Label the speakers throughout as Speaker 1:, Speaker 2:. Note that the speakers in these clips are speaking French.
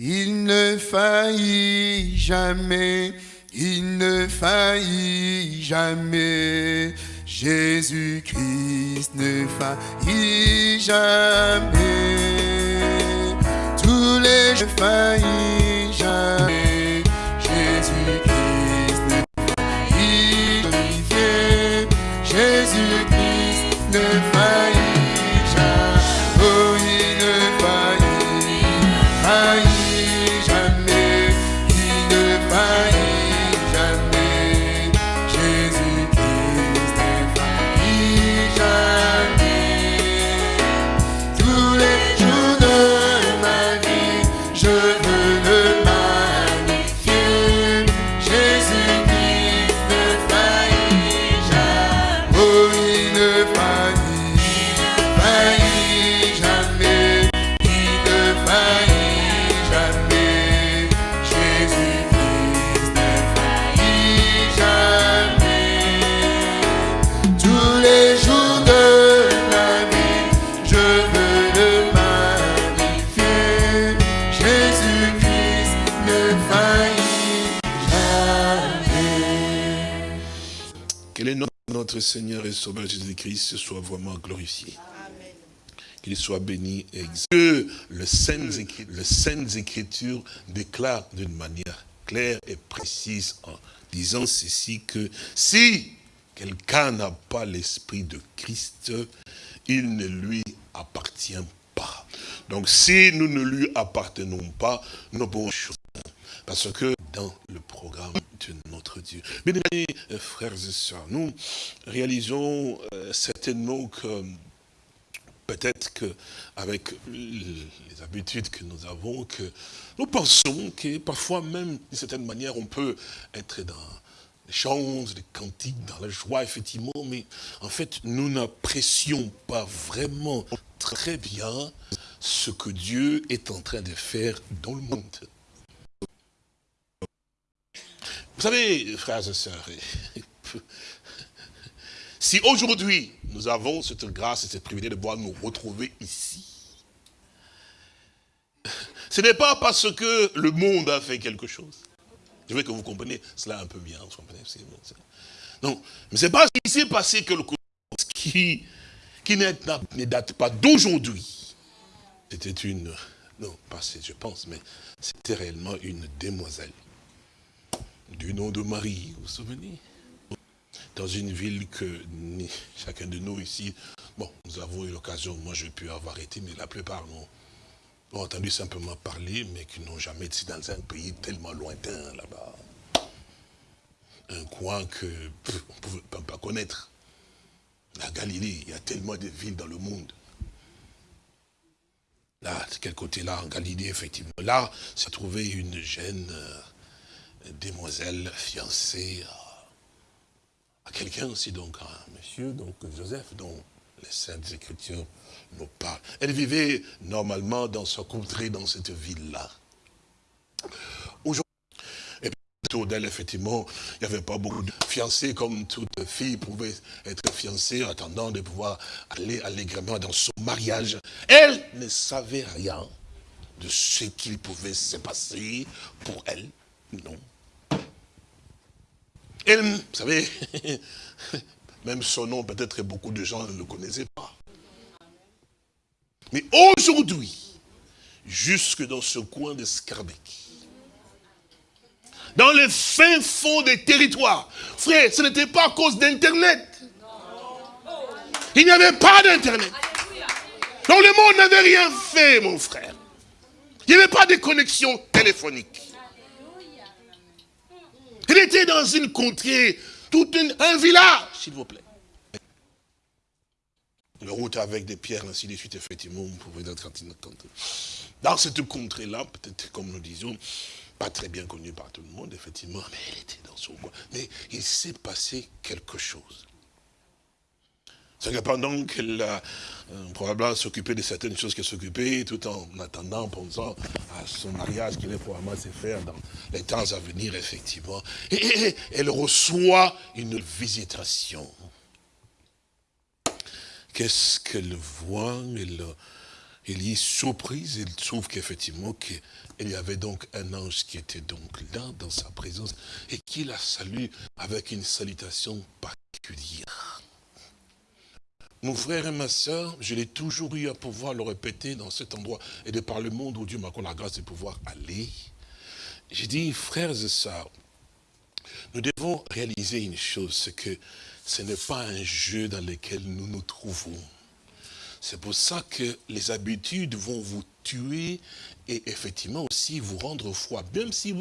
Speaker 1: Il ne faillit jamais, il ne faillit jamais. Jésus-Christ ne faillit jamais. Tous les jours faillit jamais.
Speaker 2: Notre Seigneur et Sauveur Jésus-Christ soit vraiment glorifié. Qu'il soit béni et exalté. Que le Saintes Écritures, le Saintes Écritures déclare d'une manière claire et précise en disant ceci que si quelqu'un n'a pas l'esprit de Christ, il ne lui appartient pas. Donc si nous ne lui appartenons pas, nous pouvons parce que dans le programme de notre Dieu. Bien aimés euh, frères et sœurs, nous réalisons euh, certainement que peut-être que avec les habitudes que nous avons, que nous pensons que parfois même, d'une certaine manière, on peut être dans les chants, les cantiques, dans la joie, effectivement, mais en fait, nous n'apprécions pas vraiment très bien ce que Dieu est en train de faire dans le monde. Vous savez, frères et sœurs, si aujourd'hui nous avons cette grâce et cette privilège de pouvoir nous retrouver ici, ce n'est pas parce que le monde a fait quelque chose. Je veux que vous compreniez cela un peu bien. Non, mais c'est pas ce qui s'est passé que le qui, qui ne date pas d'aujourd'hui. C'était une, non, pas je pense, mais c'était réellement une demoiselle du nom de Marie, vous vous souvenez Dans une ville que chacun de nous ici, bon, nous avons eu l'occasion, moi j'ai pu avoir été, mais la plupart n'ont ont entendu simplement parler, mais qui n'ont jamais été dans un pays tellement lointain là-bas. Un coin que pff, on ne pouvait même pas connaître. La Galilée, il y a tellement de villes dans le monde. Là, de quel côté-là, en Galilée, effectivement? Là, s'est trouvée une jeune euh, demoiselle fiancée à, quelqu'un aussi, donc, à un monsieur, donc Joseph, dont les Saintes Écritures nous parlent. Elle vivait normalement dans sa contrée, dans cette ville-là. Aujourd'hui, et puis, autour d'elle, effectivement, il n'y avait pas beaucoup de fiancés, comme toute fille pouvait être fiancée, en attendant de pouvoir aller allègrement dans son mariage. Elle ne savait rien de ce qu'il pouvait se passer pour elle. Non. Elle, vous savez, même son nom, peut-être beaucoup de gens ne le connaissaient pas. Mais aujourd'hui, jusque dans ce coin de Scarbeck, dans le fin fond des territoires, frère, ce n'était pas à cause d'Internet. Il n'y avait pas d'Internet. Donc le monde n'avait rien fait, mon frère. Il n'y avait pas de connexion téléphonique. Il était dans une contrée, tout une- un village, s'il vous plaît. Une route avec des pierres, ainsi de suite, effectivement, vous pouvez être Dans cette contrée-là, peut-être comme nous disions, pas très bien connue par tout le monde, effectivement, mais elle était dans son coin. Mais il s'est passé quelque chose. C'est que pendant qu'elle a euh, probablement s'occupé de certaines choses qu'elle s'occupait, tout en attendant, pensant à son mariage qui allait probablement se faire dans les temps à venir, effectivement. Et, elle reçoit une visitation. Qu'est-ce qu'elle voit? Elle, Élie, surprise, il trouve qu'effectivement, qu'il y avait donc un ange qui était donc là, dans sa présence, et qui la salue avec une salutation particulière. Mon frère et ma soeur, je l'ai toujours eu à pouvoir le répéter dans cet endroit, et de par le monde où Dieu m'a accordé la grâce de pouvoir aller. J'ai dit, frères et sœurs, nous devons réaliser une chose, c'est que ce n'est pas un jeu dans lequel nous nous trouvons. C'est pour ça que les habitudes vont vous tuer et effectivement aussi vous rendre froid. Même si.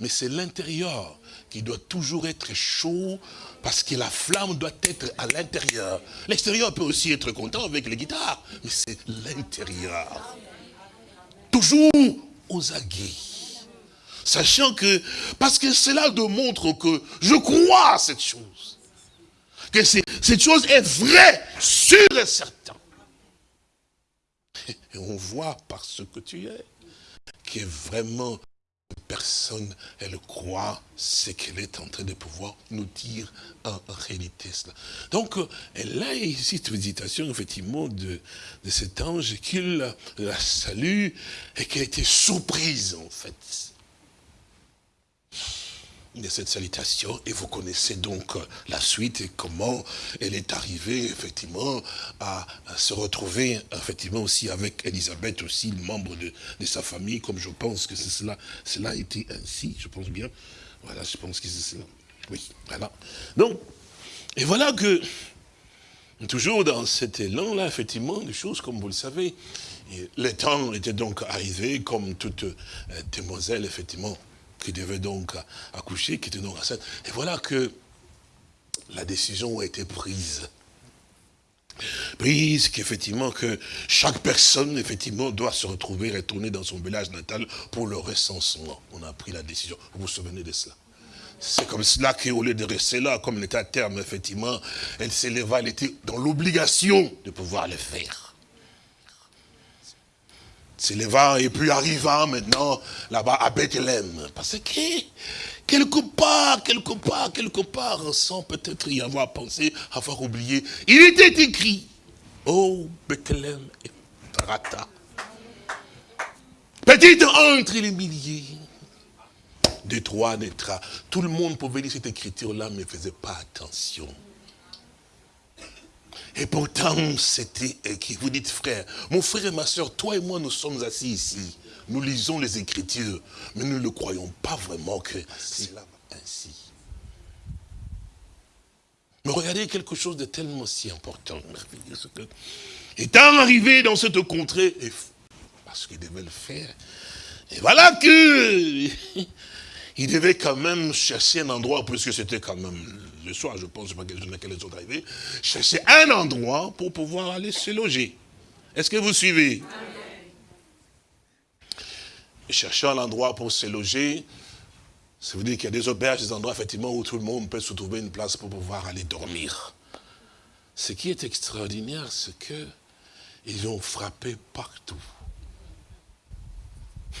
Speaker 2: Mais c'est l'intérieur qui doit toujours être chaud parce que la flamme doit être à l'intérieur. L'extérieur peut aussi être content avec les guitares, mais c'est l'intérieur. Toujours aux aguets. Sachant que, parce que cela démontre que je crois à cette chose. Que cette chose est vraie, sûre et certaine. Et on voit par ce que tu es, que vraiment personne, elle croit ce qu'elle est en train de pouvoir nous dire en, réalité cela. Donc, elle a ici cette méditation, effectivement, de, de cet ange, qu'il la salue et qu'elle été surprise, en fait de cette salutation et vous connaissez donc la suite et comment elle est arrivée effectivement à, se retrouver effectivement aussi avec Elisabeth aussi, le membre de, sa famille, comme je pense que c'est cela, cela a été ainsi, je pense bien. Voilà, je pense que c'est cela. Oui, voilà. Donc, et voilà que, toujours dans cet élan-là, effectivement, des choses comme vous le savez, le temps était donc arrivé, comme toute euh, demoiselle, effectivement, qui devait donc accoucher, qui était donc enceinte. Et voilà que la décision a été prise. Prise qu'effectivement que chaque personne, effectivement, doit se retrouver, retourner dans son village natal pour le recensement. On a pris la décision. Vous vous souvenez de cela? C'est comme cela qu'au lieu de rester là, comme l'état terme, effectivement, elle s'éleva, elle était dans l'obligation de pouvoir le faire s'éleva et puis arriva maintenant là-bas à Bethléem. Parce que quelque part, quelque part, quelque part, sans peut-être y avoir pensé, avoir oublié, il était écrit, oh Bethléem et Rata, petite entre les milliers, de trois naîtra. Tout le monde pouvait lire cette écriture-là, mais ne faisait pas attention. Et pourtant, c'était qui vous dites, frère, mon frère et ma soeur, toi et moi, nous sommes assis ici. Nous lisons les Écritures, mais nous ne croyons pas vraiment que c'est ainsi. Mais regardez quelque chose de tellement si important, étant arrivé dans cette contrée, parce qu'il devait le faire, et voilà que il devait quand même chercher un endroit, puisque c'était quand même soir, je pense, pas quelle ils sont arrivés, chercher un endroit pour pouvoir aller se loger. Est-ce que vous suivez? Chercher un endroit pour se loger, ça veut dire qu'il y a des auberges, des endroits effectivement où tout le monde peut se trouver une place pour pouvoir aller dormir. Ce qui est extraordinaire, c'est que ils ont frappé partout.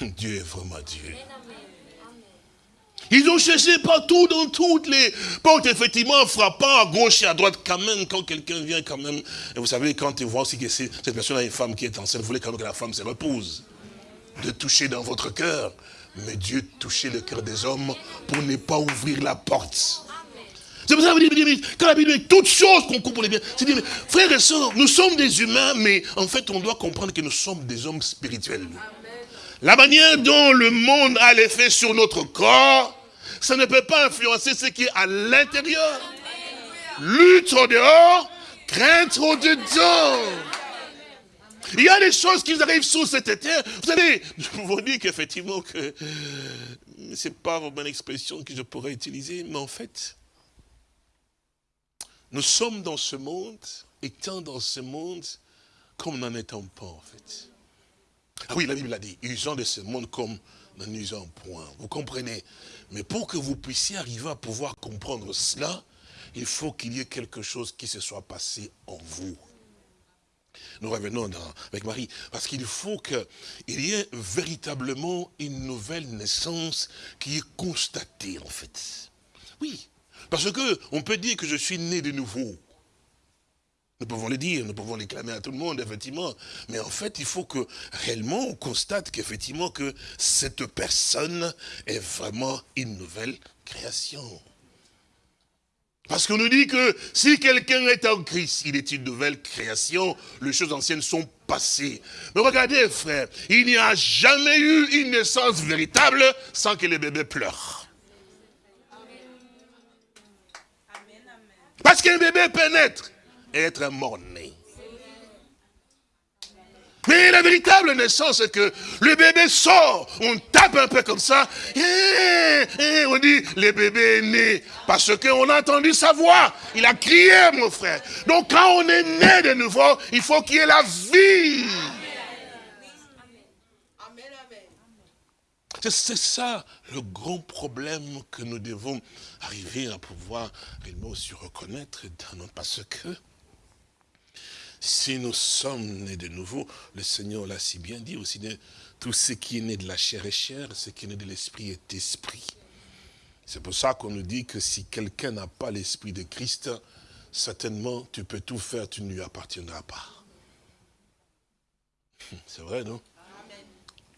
Speaker 2: Dieu est vraiment Dieu. Ils ont cherché partout, dans toutes les portes, effectivement, frappant à gauche et à droite, quand même, quand quelqu'un vient, quand même. Et vous savez, quand ils voient aussi que cette personne a une femme qui est enceinte, vous voulez quand même que la femme se repose. De toucher dans votre cœur. Mais Dieu touchait le cœur des hommes pour ne pas ouvrir la porte. C'est pour ça que dites, quand la Bible dit toutes choses qu'on comprend bien, c'est dire, frères et sœurs, nous sommes des humains, mais en fait, on doit comprendre que nous sommes des hommes spirituels. La manière dont le monde a l'effet sur notre corps, ça ne peut pas influencer ce qui est à l'intérieur. Lutte au dehors, crainte au dedans. Il y a des choses qui arrivent sous cette terre. Vous savez, je vous dis qu'effectivement, que c'est pas une bonne expression que je pourrais utiliser, mais en fait, nous sommes dans ce monde, étant dans ce monde, comme n'en étant pas, en fait. Ah oui, la Bible a dit, usant de ce monde comme n'en usant point. Vous comprenez? Mais pour que vous puissiez arriver à pouvoir comprendre cela, il faut qu'il y ait quelque chose qui se soit passé en vous. Nous revenons avec Marie, parce qu'il faut qu'il y ait véritablement une nouvelle naissance qui est constatée, en fait. Oui, parce que on peut dire que je suis né de nouveau. Nous pouvons le dire, nous pouvons les clamer à tout le monde, effectivement. Mais en fait, il faut que réellement on constate qu'effectivement que cette personne est vraiment une nouvelle création. Parce qu'on nous dit que si quelqu'un est en Christ, il est une nouvelle création, les choses anciennes sont passées. Mais regardez, frère, il n'y a jamais eu une naissance véritable sans que le bébé pleure. Parce qu'un bébé et être mort-né. Mais la véritable naissance, c'est que le bébé sort, on tape un peu comme ça, et, on dit, le bébé est né, parce qu'on a entendu sa voix, il a crié, mon frère. Donc quand on est né de nouveau, il faut qu'il y ait la vie. C'est ça le grand problème que nous devons arriver à pouvoir réellement aussi reconnaître dans notre... Parce que si nous sommes nés de nouveau, le Seigneur l'a si bien dit aussi, tout ce qui est né de la chair est chair, ce qui est né de l'esprit est esprit. C'est pour ça qu'on nous dit que si quelqu'un n'a pas l'esprit de Christ, certainement tu peux tout faire, tu ne lui appartiendras pas. C'est vrai, non?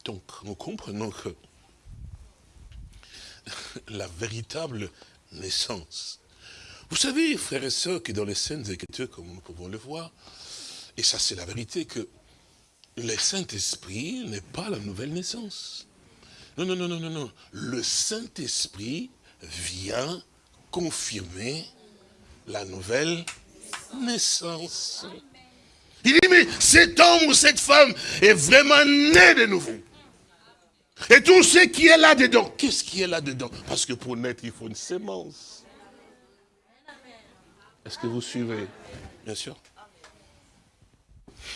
Speaker 2: Donc, nous comprenons que la véritable naissance. Vous savez, frères et sœurs, que dans les scènes Écritures, comme nous pouvons le voir, et ça c'est la vérité, que le Saint-Esprit n'est pas la nouvelle naissance. Non, non, non, non, non, non. Le Saint-Esprit vient confirmer la nouvelle naissance. Il dit, mais cet homme ou cette femme est vraiment né de nouveau. Et tout ce qui est là-dedans, qu'est-ce qui est là-dedans? Parce que pour naître, il faut une sémence. Est-ce que vous suivez? Bien sûr.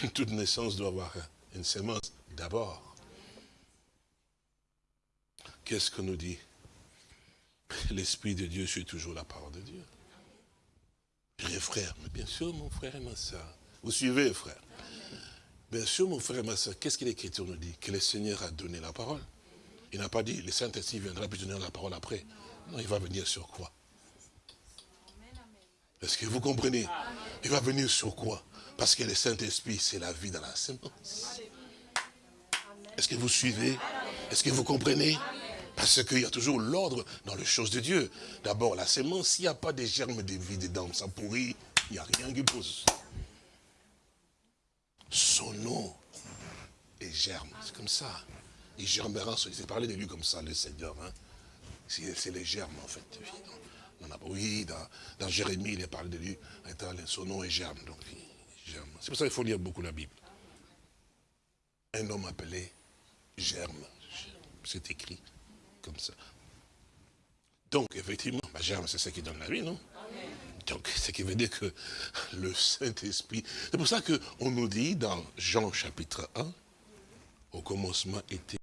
Speaker 2: Toute naissance doit avoir une sémence d'abord. Qu'est-ce qu'on nous dit L'Esprit de Dieu suit toujours la parole de Dieu? Les frères, mais bien sûr, mon frère et ma soeur. Vous suivez, frère? Bien sûr, mon frère et ma soeur, qu'est-ce que l'Écriture nous dit? Que le Seigneur a donné la parole. Il n'a pas dit, le Saint-Esprit viendra puis donner la parole après. Non, il va venir sur quoi? Est-ce que vous comprenez? Il va venir sur quoi? Parce que le Saint-Esprit, c'est la vie dans la sémence. Est-ce que vous suivez? Est-ce que vous comprenez? Parce qu'il y a toujours l'ordre dans les choses de Dieu. D'abord, la sémence, s'il n'y a pas de germes de vie dedans, ça pourrit, il n'y a rien qui pousse. Son nom est germe, c'est comme ça. Il germera, il s'est parlé de lui comme ça, le Seigneur. Hein. C'est les germes, en fait. oui, dans, dans, Jérémie, il est parlé de lui. Son nom est germe, donc C'est pour ça qu'il faut lire beaucoup la Bible. Un homme appelé germe. C'est écrit comme ça. Donc, effectivement, bah, germe, c'est ce qui donne la vie, non? Donc, ce qui veut dire que le Saint-Esprit... C'est pour ça qu'on nous dit dans Jean chapitre 1, au commencement était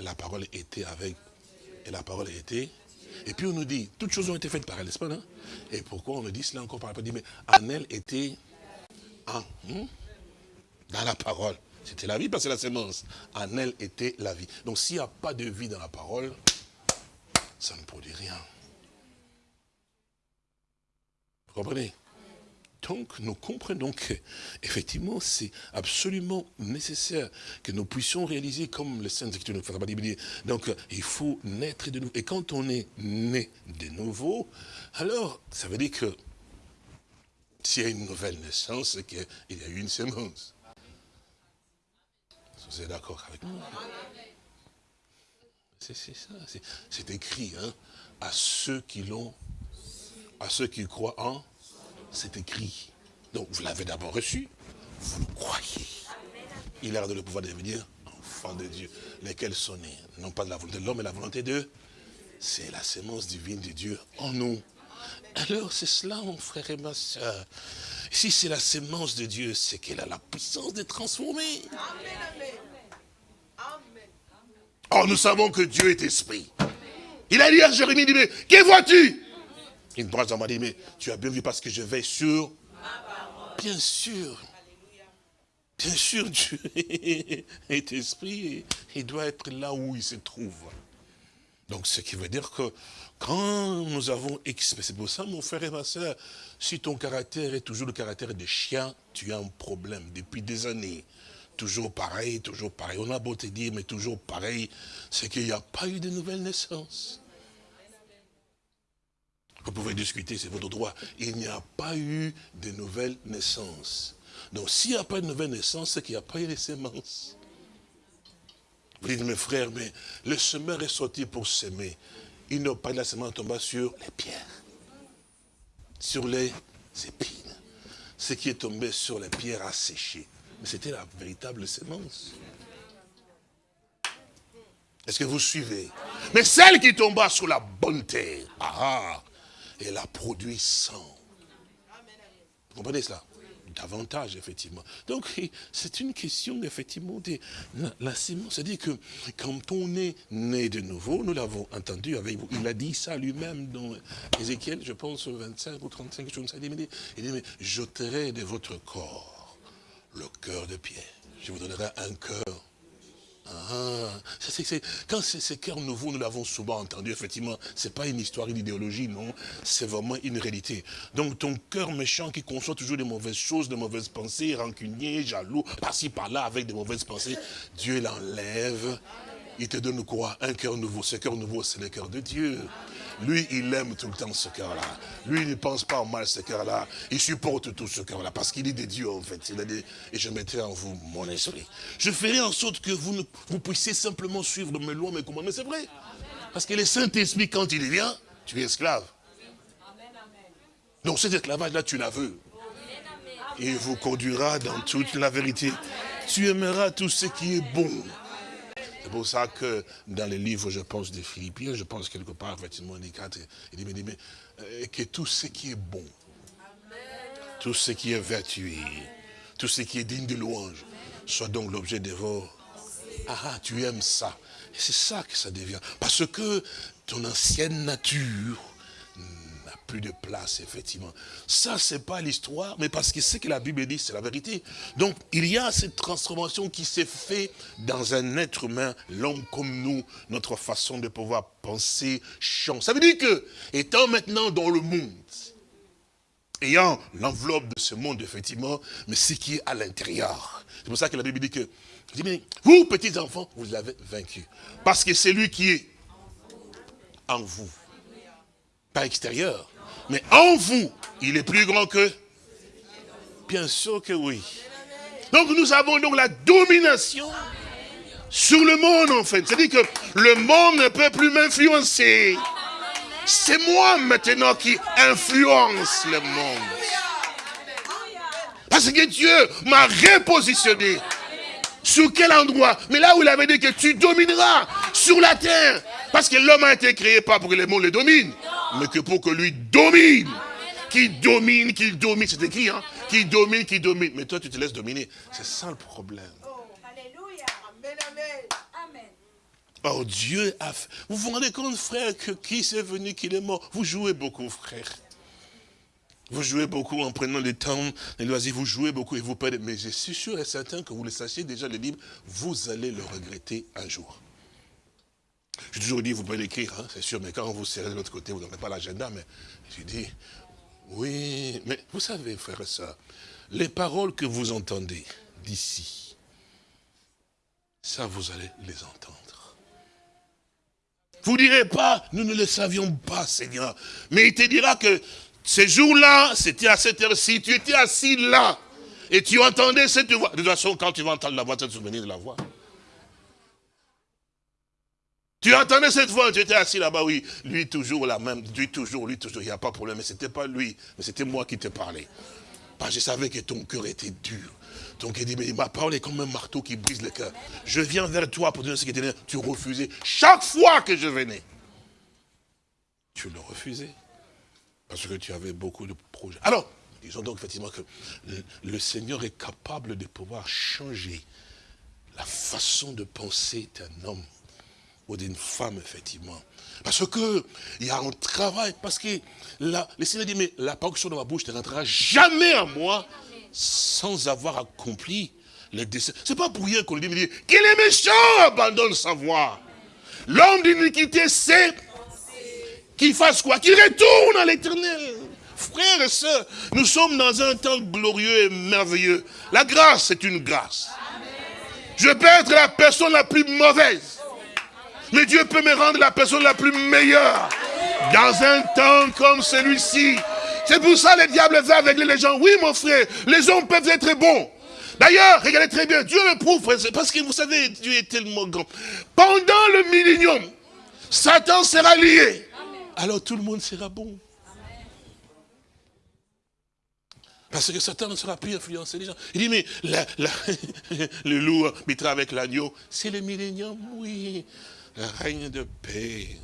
Speaker 2: la parole était avec, et la parole était. Et puis on nous dit, toutes choses ont été faites par elle, n'est-ce pas, non? Et pourquoi on nous dit cela encore par rapport dit, mais en elle était, en, hmm? dans la parole. C'était la vie parce que la sémence. En elle était la vie. Donc s'il n'y a pas de vie dans la parole, ça ne produit rien. Vous comprenez? Donc, nous comprenons que, effectivement, c'est absolument nécessaire que nous puissions réaliser comme le Saint-Écriture nous fait pas dire. Donc, il faut naître de nouveau. Et quand on est né de nouveau, alors, ça veut dire que s'il y a une nouvelle naissance, c'est qu'il y a eu une sémence. Vous êtes d'accord avec moi? C'est ça, c'est écrit, hein, à ceux qui l'ont, à ceux qui croient en c'est écrit. Donc vous l'avez d'abord reçu, vous le croyez. Il a de le pouvoir de devenir enfant de Dieu, lesquels sont nés, non pas de la volonté de l'homme, mais la volonté de c'est la sémence divine de Dieu en nous. Alors c'est cela, mon frère et ma soeur. Si c'est la sémence de Dieu, c'est qu'elle a la puissance de transformer. Or, nous savons que Dieu est esprit. Il a dit à Jérémie, il dit, mais que vois-tu? Une branche m'a dit, mais tu as bien vu parce que je vais sur... Bien sûr. Bien sûr, Dieu est esprit et il doit être là où il se trouve. Donc, ce qui veut dire que quand nous avons... C'est pour ça, mon frère et ma soeur, si ton caractère est toujours le caractère de chien, tu as un problème depuis des années. Toujours pareil, toujours pareil. On a beau te dire, mais toujours pareil, c'est qu'il n'y a pas eu de nouvelle naissance. Vous pouvez discuter, c'est votre droit. Il n'y a pas eu de nouvelle naissance. Donc s'il n'y a pas de nouvelle naissance, c'est qu'il n'y a pas eu de semences. Vous dites, mes frères, mais le semeur est sorti pour s'aimer. N'a pas de la semence tombée sur les pierres, sur les épines. Ce qui est tombé sur les pierres a séché. Mais c'était la véritable semence. Est-ce que vous suivez? Mais celle qui tomba sur la bonne terre, ah, ah elle a produit 100. Vous comprenez cela? Davantage, effectivement. Donc, c'est une question, effectivement, de la. C'est-à-dire que quand on est né de nouveau, nous l'avons entendu avec vous, il a dit ça lui-même dans Ézéchiel, je pense, 25 ou 35, je ne sais pas, il dit, mais j'ôterai de votre corps le cœur de pierre. Je vous donnerai un cœur ah, quand c'est ce cœur nouveau, nous l'avons souvent entendu, effectivement, ce n'est pas une histoire, une idéologie, non, c'est vraiment une réalité. Donc ton cœur méchant qui conçoit toujours des mauvaises choses, de mauvaises pensées, rancunier, jaloux, par-ci, par-là, avec des mauvaises pensées, Dieu l'enlève, il te donne quoi? Un cœur nouveau. Ce cœur nouveau, c'est le cœur de Dieu. Lui, il aime tout le temps ce cœur-là. Lui, il ne pense pas au mal ce cœur-là. Il supporte tout ce cœur-là parce qu'il est de Dieu, en fait. Il a dit, et je mettrai en vous mon esprit. Je ferai en sorte que vous, vous puissiez simplement suivre mes lois, mes commandements. C'est vrai. Parce que le Saint-Esprit, quand il vient, tu es esclave. Donc cet esclavage-là, tu la veux. Il vous conduira dans toute la vérité. Tu aimeras tout ce qui est bon. C'est pour ça que dans les livres, je pense, des Philippiens, je pense quelque part, effectivement, il dit, mais, euh, que tout ce qui est bon, tout ce qui est vertueux, tout ce qui est digne de louange, soit donc l'objet de vos... Ah, ah, tu aimes ça. Et c'est ça que ça devient. Parce que ton ancienne nature plus de place, effectivement. Ça, c'est pas l'histoire, mais parce que ce que la Bible dit, c'est la vérité. Donc, il y a cette transformation qui s'est faite dans un être humain, l'homme comme nous, notre façon de pouvoir penser change. Ça veut dire que, étant maintenant dans le monde, ayant l'enveloppe de ce monde, effectivement, mais ce qui est à l'intérieur. C'est pour ça que la Bible dit que, vous, petits enfants, vous l'avez vaincu. Parce que c'est lui qui est en vous. Pas extérieur. Mais en vous, il est plus grand que Bien sûr que oui. Donc nous avons donc la domination sur le monde en fait. C'est-à-dire que le monde ne peut plus m'influencer. C'est moi maintenant qui influence le monde. Parce que Dieu m'a repositionné. Sur quel endroit? Mais là où il avait dit que tu domineras sur la terre. Parce que l'homme a été créé pas pour que le monde le domine mais que pour que lui domine. Qui domine, qu'il domine, c'est écrit, hein Qui domine, qui domine. Mais toi, tu te laisses dominer. C'est ça le problème. Alléluia. Amen. Oh, Dieu a fait. Vous vous rendez compte, frère, que qui s'est venu, qu'il est mort? Vous jouez beaucoup, frère. Vous jouez beaucoup en prenant le temps, les loisirs, vous jouez beaucoup et vous perdez. Mais je suis sûr et certain que vous le sachiez déjà, le livre, vous allez le regretter un jour. J'ai toujours dit, vous pouvez l'écrire, hein, c'est sûr, mais quand vous serrez de l'autre côté, vous n'aurez pas l'agenda, mais j'ai dit, oui, mais vous savez, frère soeur, les paroles que vous entendez d'ici, ça, vous allez les entendre. Vous ne direz pas, nous ne le savions pas, Seigneur. Mais il te dira que ces jours-là, c'était à cette heure-ci, tu étais assis là, et tu entendais cette voix. De toute façon, quand tu vas entendre la voix, tu vas te souvenir de la voix. Tu entendais cette voix, tu étais assis là-bas, oui. Lui toujours la même, lui toujours, lui toujours, il n'y a pas de problème. Mais ce n'était pas lui, mais c'était moi qui te parlais. Parce que je savais que ton cœur était dur. Ton cœur dit, mais ma parole est comme un marteau qui brise le cœur. Je viens vers toi pour donner ce qui était Tu refusais chaque fois que je venais. Tu le refusais. Parce que tu avais beaucoup de projets. Alors, disons donc effectivement que le Seigneur est capable de pouvoir changer la façon de penser d'un homme ou d'une femme, effectivement. Parce que il y a un travail, parce que la, le Seigneur dit, mais la parole de ma bouche ne rentrera jamais à moi sans avoir accompli le dessein. C'est pas pour rien qu'on lui dit, qu'il est méchant, abandonne sa voix. L'homme d'iniquité, c'est qu'il fasse quoi? Qu'il retourne à l'éternel. Frères et sœurs, nous sommes dans un temps glorieux et merveilleux. La grâce, c'est une grâce. Je peux être la personne la plus mauvaise. Mais Dieu peut me rendre la personne la plus meilleure. Dans un temps comme celui-ci. C'est pour ça que le diable va avec les gens. Oui, mon frère, les hommes peuvent être bons. D'ailleurs, regardez très bien, Dieu le prouve, parce que vous savez, Dieu est tellement grand. Pendant le millénium, Satan sera lié. Alors tout le monde sera bon. Parce que Satan ne sera plus influencer les gens. Il dit, mais le loup habitera avec l'agneau. C'est le millénium, oui. Le règne de paix.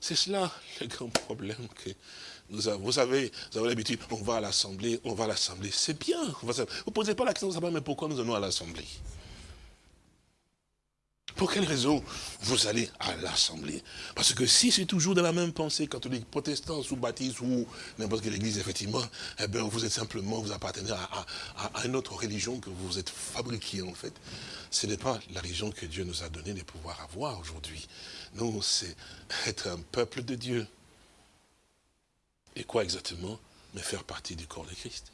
Speaker 2: C'est cela le grand problème que nous avons. Vous savez, vous avez l'habitude, on va à l'Assemblée, on va à l'Assemblée. C'est bien. Vous ne posez pas la question, mais pourquoi nous allons à l'Assemblée? Pour quelle raison vous allez à l'Assemblée? Parce que si c'est toujours dans la même pensée, catholique, protestant, sous baptiste ou n'importe quelle église, effectivement, eh bien, vous êtes simplement, vous appartenez à, une autre religion que vous êtes fabriqué, en fait. Ce n'est pas la religion que Dieu nous a donné de pouvoir avoir aujourd'hui. Nous, c'est être un peuple de Dieu. Et quoi exactement Mais faire partie du corps de Christ.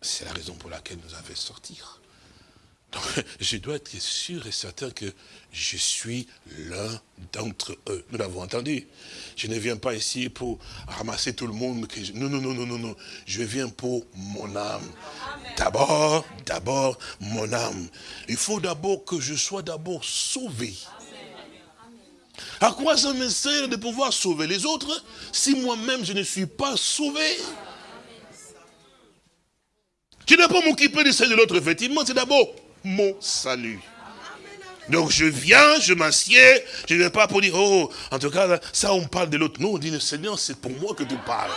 Speaker 2: C'est la raison pour laquelle nous avons sortir. je dois être sûr et certain que je suis l'un d'entre eux. Nous l'avons entendu. Je ne viens pas ici pour ramasser tout le monde. Non, non, non, non, non, non. Je viens pour mon âme. D'abord, d'abord, mon âme. Il faut d'abord que je sois d'abord sauvé. À quoi ça me sert de pouvoir sauver les autres si moi-même je ne suis pas sauvé? Je ne vais pas m'occuper de celle de l'autre, effectivement, c'est d'abord mon salut. Donc je viens, je m'assieds, je ne viens pas pour dire, oh, en tout cas, ça on parle de l'autre. Non, on dit, le Seigneur, c'est pour moi que tu parles.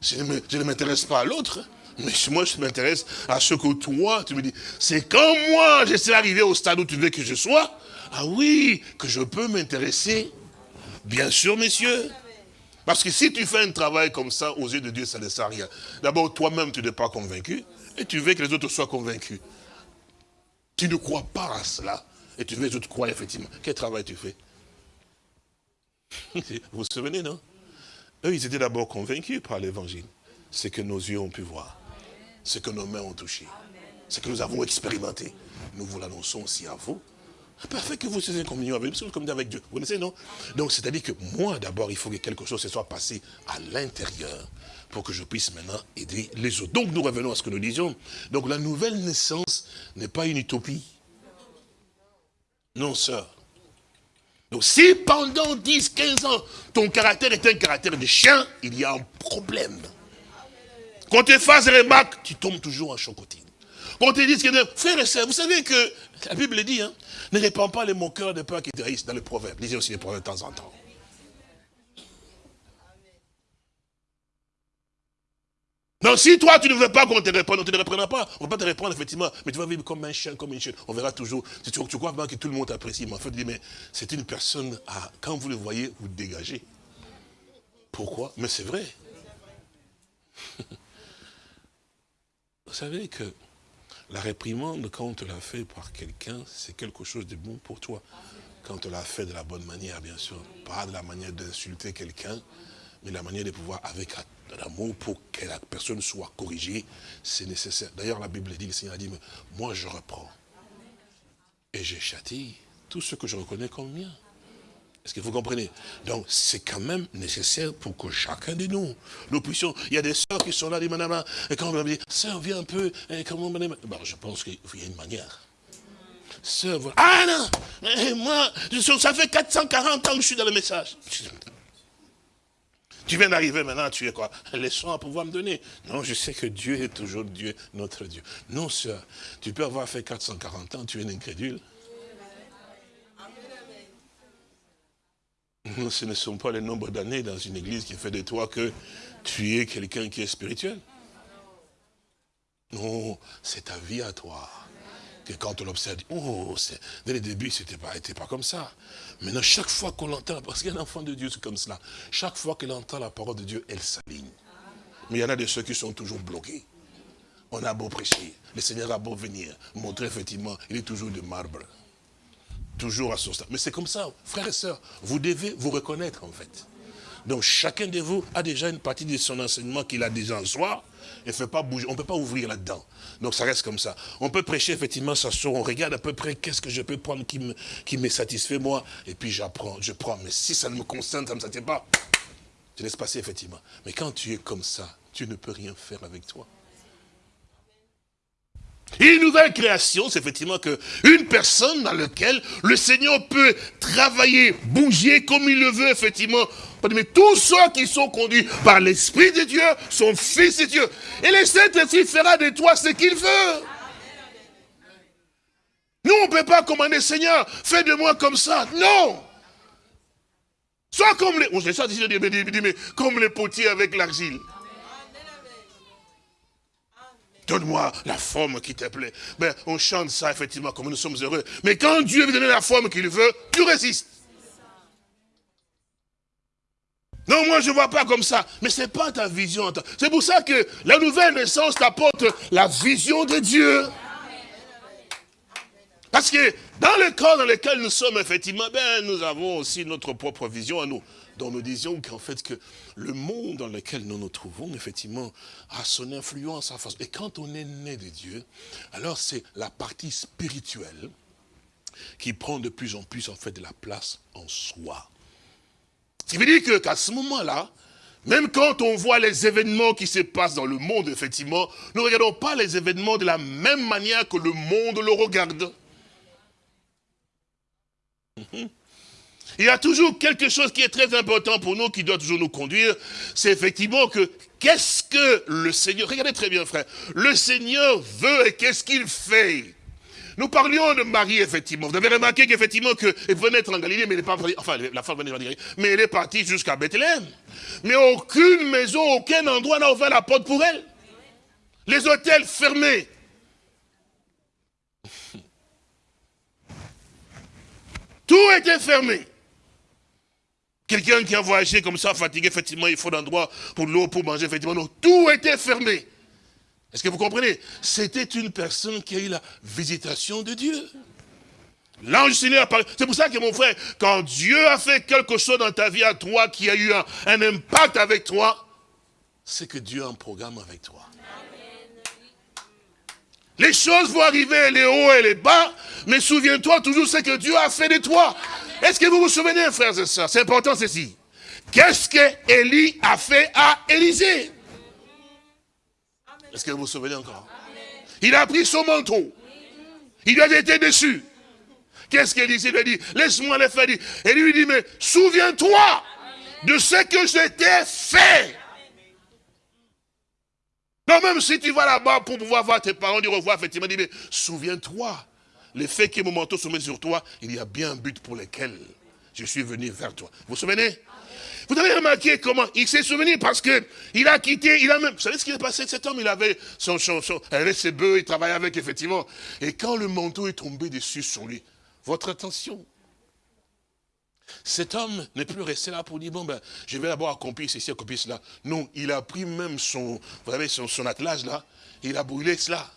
Speaker 2: Je ne m'intéresse pas à l'autre, mais moi je m'intéresse à ce que toi, tu me dis. C'est quand moi, je suis arrivé au stade où tu veux que je sois, ah oui, que je peux m'intéresser. Bien sûr, messieurs. Parce que si tu fais un travail comme ça, aux yeux de Dieu, ça ne sert à rien. D'abord, toi-même, tu n'es pas convaincu. Et tu veux que les autres soient convaincus. Tu ne crois pas à cela. Et tu veux que les autres croient effectivement. Quel travail tu fais? Vous vous souvenez, non? Eux, ils étaient d'abord convaincus par l'évangile. Ce que nos yeux ont pu voir. Ce que nos mains ont touché. Ce que nous avons expérimenté. Nous vous l'annonçons aussi à vous. Parfait que vous soyez communion avec nous, comme avec Dieu. Vous connaissez, non? Donc, c'est-à-dire que moi, d'abord, il faut que quelque chose se soit passé à l'intérieur pour que je puisse maintenant aider les autres. Donc nous revenons à ce que nous disions. Donc la nouvelle naissance n'est pas une utopie. Non, sœur. Donc si pendant 10, 15 ans, ton caractère est un caractère de chien, il y a un problème. Quand tu fasses des remarques, tu tombes toujours en chocotine. Quand tu dis que, frère et sœur, vous savez que la Bible dit, hein, ne répands pas les moqueurs de peur qui te dans les proverbes. Lisez aussi les proverbes de temps en temps. Donc si toi tu ne veux pas qu'on te réponde, on ne te reprendra pas. On ne va pas te répondre effectivement, mais tu vas vivre comme un chien, comme une chienne. On verra toujours. Si tu, crois pas que tout le monde t'apprécie, mais en fait, mais c'est une personne, à, quand vous le voyez, vous dégagez. Pourquoi? Mais c'est vrai. vous savez que la réprimande, quand on te l'a fait par quelqu'un, c'est quelque chose de bon pour toi. Quand on l'a fait de la bonne manière, bien sûr. Pas de la manière d'insulter quelqu'un, mais la manière de pouvoir, avec l'amour, pour que la personne soit corrigée, c'est nécessaire. D'ailleurs, la Bible dit, le Seigneur a dit, moi je reprends. Et je châtie tout ce que je reconnais comme mien. Est-ce que vous comprenez? Donc, c'est quand même nécessaire pour que chacun de nous, nous puissions... Il y a des sœurs qui sont là, des madame, et quand on me dit, sœur, viens un peu, et comment madame... Bon, je pense qu'il y a une manière. Sœur, ah non, moi, ça fait 440 ans que je suis dans le message. Tu viens d'arriver maintenant, tu es quoi? Laissons à pouvoir me donner. Non, je sais que Dieu est toujours Dieu, notre Dieu. Non, sœur, tu peux avoir fait 440 ans, tu es un incrédule. Non, ce ne sont pas les nombres d'années dans une église qui fait de toi que tu es quelqu'un qui est spirituel. Non, c'est ta vie à toi quand on observe, oh, dès le début, ce n'était pas, pas comme ça. Maintenant, chaque fois qu'on l'entend, parce qu'un enfant de Dieu, c'est comme cela, chaque fois qu'elle entend la parole de Dieu, elle s'aligne. Mais il y en a de ceux qui sont toujours bloqués. On a beau prêcher, le Seigneur a beau venir, montrer effectivement, il est toujours de marbre. Toujours à son stade. Mais c'est comme ça, frères et sœurs, vous devez vous reconnaître en fait. Donc chacun de vous a déjà une partie de son enseignement qu'il a déjà en soi, fait pas bouger, on ne peut pas ouvrir là-dedans. Donc ça reste comme ça. On peut prêcher effectivement ça sort, on regarde à peu près qu'est-ce que je peux prendre qui me, qui me satisfait moi, et puis j'apprends, je prends. Mais si ça ne me concerne, ça ne me satisfait pas, je laisse passer effectivement. Mais quand tu es comme ça, tu ne peux rien faire avec toi. Une nouvelle création, c'est effectivement que une personne dans laquelle le Seigneur peut travailler, bouger comme il le veut, effectivement. Mais tous ceux qui sont conduits par l'Esprit de Dieu sont fils de Dieu. Et le Saint-Esprit fera de toi ce qu'il veut. Nous, on ne peut pas commander, Seigneur, fais de moi comme ça. Non. Sois comme les, on mais comme les potiers avec l'argile. Donne-moi la forme qui te plaît. Ben, on chante ça, effectivement, comme nous sommes heureux. Mais quand Dieu veut donner la forme qu'il veut, tu résistes. Non, moi je ne vois pas comme ça. Mais ce n'est pas ta vision. C'est pour ça que la nouvelle naissance t'apporte la vision de Dieu. Parce que dans le corps dans lequel nous sommes, effectivement, ben, nous avons aussi notre propre vision à nous dont nous disions qu'en fait que le monde dans lequel nous nous trouvons, effectivement, a son influence à force. Et quand on est né de Dieu, alors c'est la partie spirituelle qui prend de plus en plus en fait de la place en soi. Ce qui veut dire qu'à ce moment-là, même quand on voit les événements qui se passent dans le monde, effectivement, nous ne regardons pas les événements de la même manière que le monde le regarde. Il y a toujours quelque chose qui est très important pour nous, qui doit toujours nous conduire, c'est effectivement que qu'est-ce que le Seigneur, regardez très bien frère, le Seigneur veut et qu'est-ce qu'il fait? Nous parlions de Marie, effectivement. Vous avez remarqué qu'effectivement, qu'elle venait être en Galilée, mais elle n'est pas enfin, la femme venait en Galilée, mais elle est partie jusqu'à Bethléem. Mais aucune maison, aucun endroit n'a ouvert la porte pour elle. Les hôtels fermés. Tout était fermé. Quelqu'un qui a voyagé comme ça, fatigué, effectivement, il faut un endroit pour l'eau, pour manger, effectivement. Tout était fermé. Est-ce que vous comprenez? C'était une personne qui a eu la visitation de Dieu. L'ange Seigneur parlé. C'est pour ça que mon frère, quand Dieu a fait quelque chose dans ta vie à toi, qui a eu un, un impact avec toi, c'est que Dieu a un programme avec toi. Les choses vont arriver, les hauts et les bas, mais souviens-toi toujours ce que Dieu a fait de toi. Est-ce que vous vous souvenez, frères et sœurs C'est important ceci. Qu'est-ce que Élie a fait à Élisée? Est-ce que vous vous souvenez encore? Il a pris son manteau. Il a été déçu. Qu'est-ce qu'Élisée lui a dit? Laisse-moi le faire. Et lui dit, mais souviens-toi de ce que je t'ai fait. Non, même si tu vas là-bas pour pouvoir voir tes parents, dire revoir, effectivement, dit, mais souviens-toi le fait que mon manteau se met sur toi, il y a bien un but pour lequel je suis venu vers toi. Vous vous souvenez? Vous avez remarqué comment il s'est souvenu parce que il a quitté, il a même, vous savez ce qui est passé? Cet homme, il avait son, son, son avait ses bœufs, il travaillait avec, effectivement. Et quand le manteau est tombé dessus sur lui, votre attention, cet homme n'est plus resté là pour dire, bon ben, je vais d'abord accomplir ceci, accomplir cela. Non, il a pris même son, vous savez, son, son attelage là, il a brûlé cela.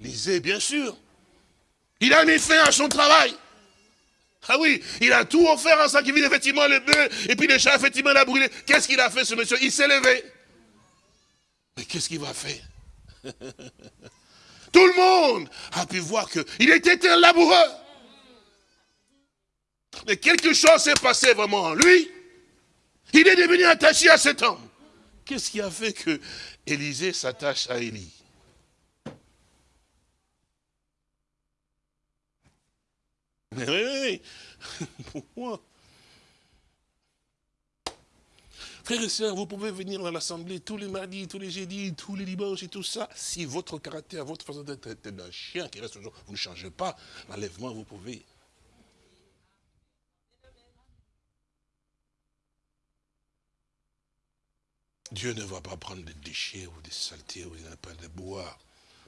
Speaker 2: Lisez, bien sûr. Il a mis fin à son travail. Ah oui, il a tout offert en sacrifice, effectivement, les bœufs, et puis les chats, effectivement, il a brûlé. Qu'est-ce qu'il a fait, ce monsieur? Il s'est levé. Mais qu'est-ce qu'il va faire? Tout le monde a pu voir qu'il était un laboureur. Mais quelque chose s'est passé vraiment en lui. Il est devenu attaché à cet homme. Qu'est-ce qui a fait que Élisée s'attache à Élie? Mais oui, oui. Pourquoi Frères et sœurs, vous pouvez venir à l'assemblée tous les mardis, tous les jeudis, tous les dimanches et tout ça. Si votre caractère, votre façon d'être d'un chien qui reste toujours, vous ne changez pas, l'enlèvement, vous pouvez. Dieu ne va pas prendre des déchets ou des saletés ou des de bois.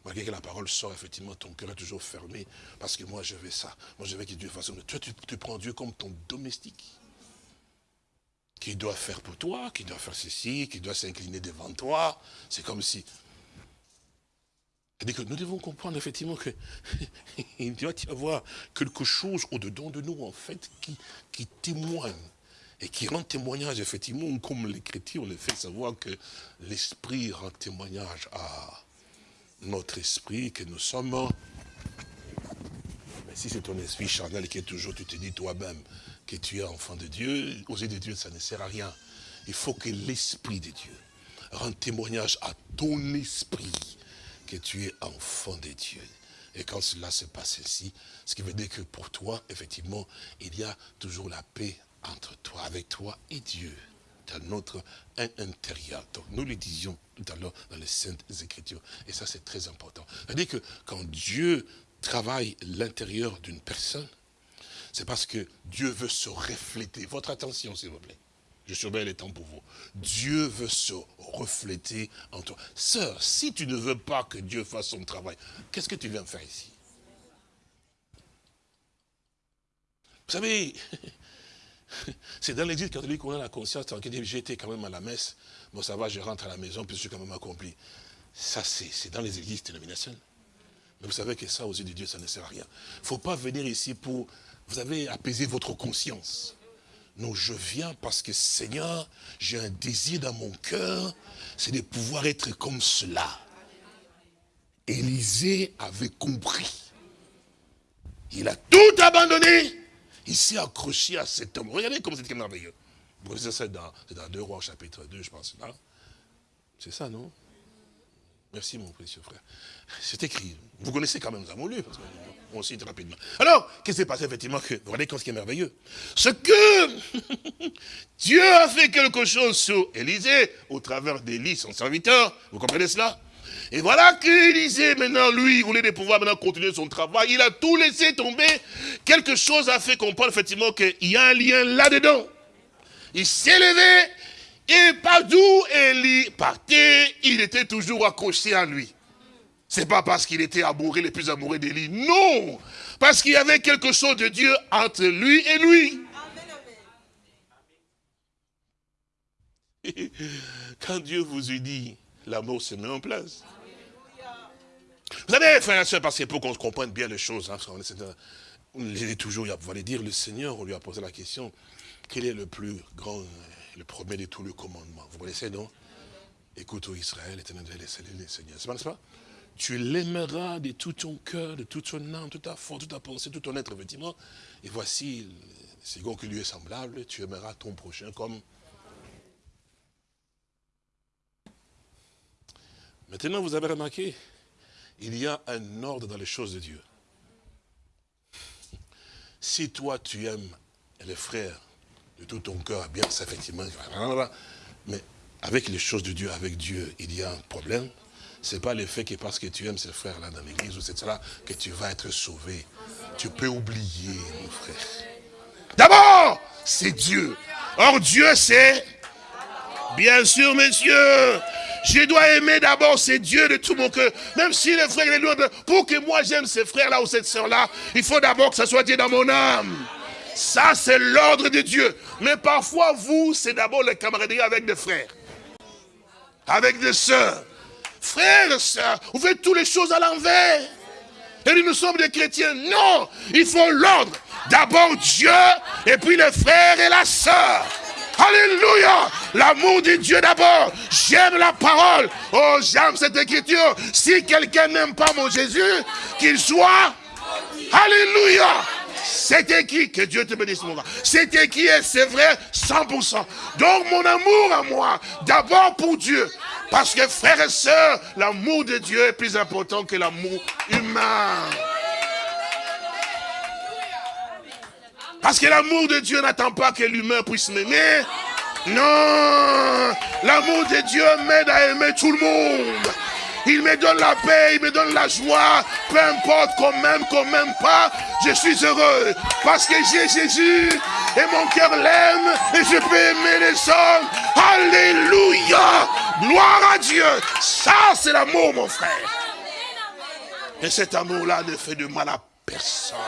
Speaker 2: Malgré que la parole sort, effectivement, ton cœur est toujours fermé. Parce que moi, je veux ça. Moi, je veux que Dieu fasse... Toi, tu, tu prends Dieu comme ton domestique. Qui doit faire pour toi, qui doit faire ceci, qui doit s'incliner devant toi. C'est comme si... que nous devons comprendre effectivement que il doit y avoir quelque chose au-dedans de nous, en fait, qui, qui témoigne et qui rend témoignage, effectivement, comme l'Écriture le fait savoir que l'Esprit rend témoignage à notre esprit, que nous sommes... Mais si c'est ton esprit charnel qui est toujours, tu te dis toi-même que tu es enfant de Dieu, aux yeux de Dieu, ça ne sert à rien. Il faut que l'Esprit de Dieu rende témoignage à ton esprit que tu es enfant de Dieu. Et quand cela se passe ici, ce qui veut dire que pour toi, effectivement, il y a toujours la paix entre toi, avec toi et Dieu, dans notre intérieur. Donc nous le disions tout à l'heure dans les Saintes Écritures. Et ça, c'est très important. C'est-à-dire que quand Dieu travaille l'intérieur d'une personne, c'est parce que Dieu veut se refléter. Votre attention, s'il vous plaît. Je surveille les temps pour vous. Dieu veut se refléter en toi. Sœur, si tu ne veux pas que Dieu fasse son travail, qu'est-ce que tu viens faire ici? Vous savez, c'est dans l'église catholique qu'on a la conscience tranquille. J'étais quand même à la messe. Bon, ça va, je rentre à la maison, puis je suis quand même accompli. Ça, c'est dans les églises dénominationnelles. Mais vous savez que ça, aux yeux de Dieu, ça ne sert à rien. Il ne faut pas venir ici pour, vous avez apaisé votre conscience. Non, je viens parce que Seigneur, j'ai un désir dans mon cœur, c'est de pouvoir être comme cela. Élisée avait compris. Il a tout abandonné. Il s'est accroché à cet homme. Regardez comme c'est merveilleux. C'est dans, dans 2 Rois chapitre 2, je pense. C'est ça, non? Merci mon précieux frère. C'est écrit. Vous connaissez quand même, nous avons lu, parce cite rapidement. Alors, qu'est-ce qui s'est passé effectivement que, Vous regardez ce qui est merveilleux? Ce que Dieu a fait quelque chose sur Élisée, au travers d'Élie, son serviteur. Vous comprenez cela? Et voilà qu'Élisée, maintenant, lui, il voulait de pouvoir maintenant continuer son travail. Il a tout laissé tomber. Quelque chose a fait comprendre effectivement qu'il y a un lien là-dedans. Il s'est levé et d'où Élie partait, il était toujours accroché à lui. C'est pas parce qu'il était amoureux, le plus amoureux d'Élie. Non Parce qu'il y avait quelque chose de Dieu entre lui et lui. Quand Dieu vous eut dit, l'amour se met en place. Vous savez, frère et soeur, parce que pour qu'on comprenne bien les choses, hein, on est toujours, vous allez dire, le Seigneur, on lui a posé la question, quel est le plus grand le premier de tous les commandements? Vous connaissez, non? Écoute, ô Israël, éternel, les Seigneur. C'est pas, pas? Tu l'aimeras de tout ton cœur, de toute ton âme, toute ta force, toute ta pensée, tout ton être, effectivement. Et voici, c'est second qui lui est semblable, tu aimeras ton prochain comme... Maintenant, vous avez remarqué, il y a un ordre dans les choses de Dieu. Si toi, tu aimes les frères de tout ton cœur, bien, ça effectivement, mais avec les choses de Dieu, avec Dieu, il y a un problème. Ce n'est pas le fait que parce que tu aimes ces frères-là dans l'église ou c'est cela que tu vas être sauvé. Tu peux oublier, mon frère. D'abord, c'est Dieu. Or, Dieu, c'est... Bien sûr, messieurs, je dois aimer d'abord ces dieux de tout mon cœur. Même si les frères et les pour que moi j'aime ces frères-là ou cette sœur-là, il faut d'abord que ça soit Dieu dans mon âme. Ça, c'est l'ordre de Dieu. Mais parfois, vous, c'est d'abord la camaraderie avec des frères. Avec des sœurs. Frères sœurs, vous faites toutes les choses à l'envers. Et nous sommes des chrétiens. Non, il faut l'ordre. D'abord Dieu, et puis les frères et la sœur. Alléluia. L'amour de Dieu d'abord. J'aime la parole. Oh, j'aime cette écriture. Si quelqu'un n'aime pas mon Jésus, qu'il soit. Alléluia. C'était qui Que Dieu te bénisse, mon gars. C'était qui est, c'est vrai, 100%. Donc, mon amour à moi, d'abord pour Dieu. Parce que, frères et sœurs, l'amour de Dieu est plus important que l'amour humain. Parce que l'amour de Dieu n'attend pas que l'humain puisse m'aimer. Non L'amour de Dieu m'aide à aimer tout le monde. Il me donne la paix, il me donne la joie. Peu importe qu'on m'aime, qu'on m'aime pas, je suis heureux. Parce que j'ai Jésus et mon cœur l'aime et je peux aimer les hommes. Alléluia. Gloire à Dieu. Ça, c'est l'amour, mon frère. Et cet amour-là ne fait de mal à personne.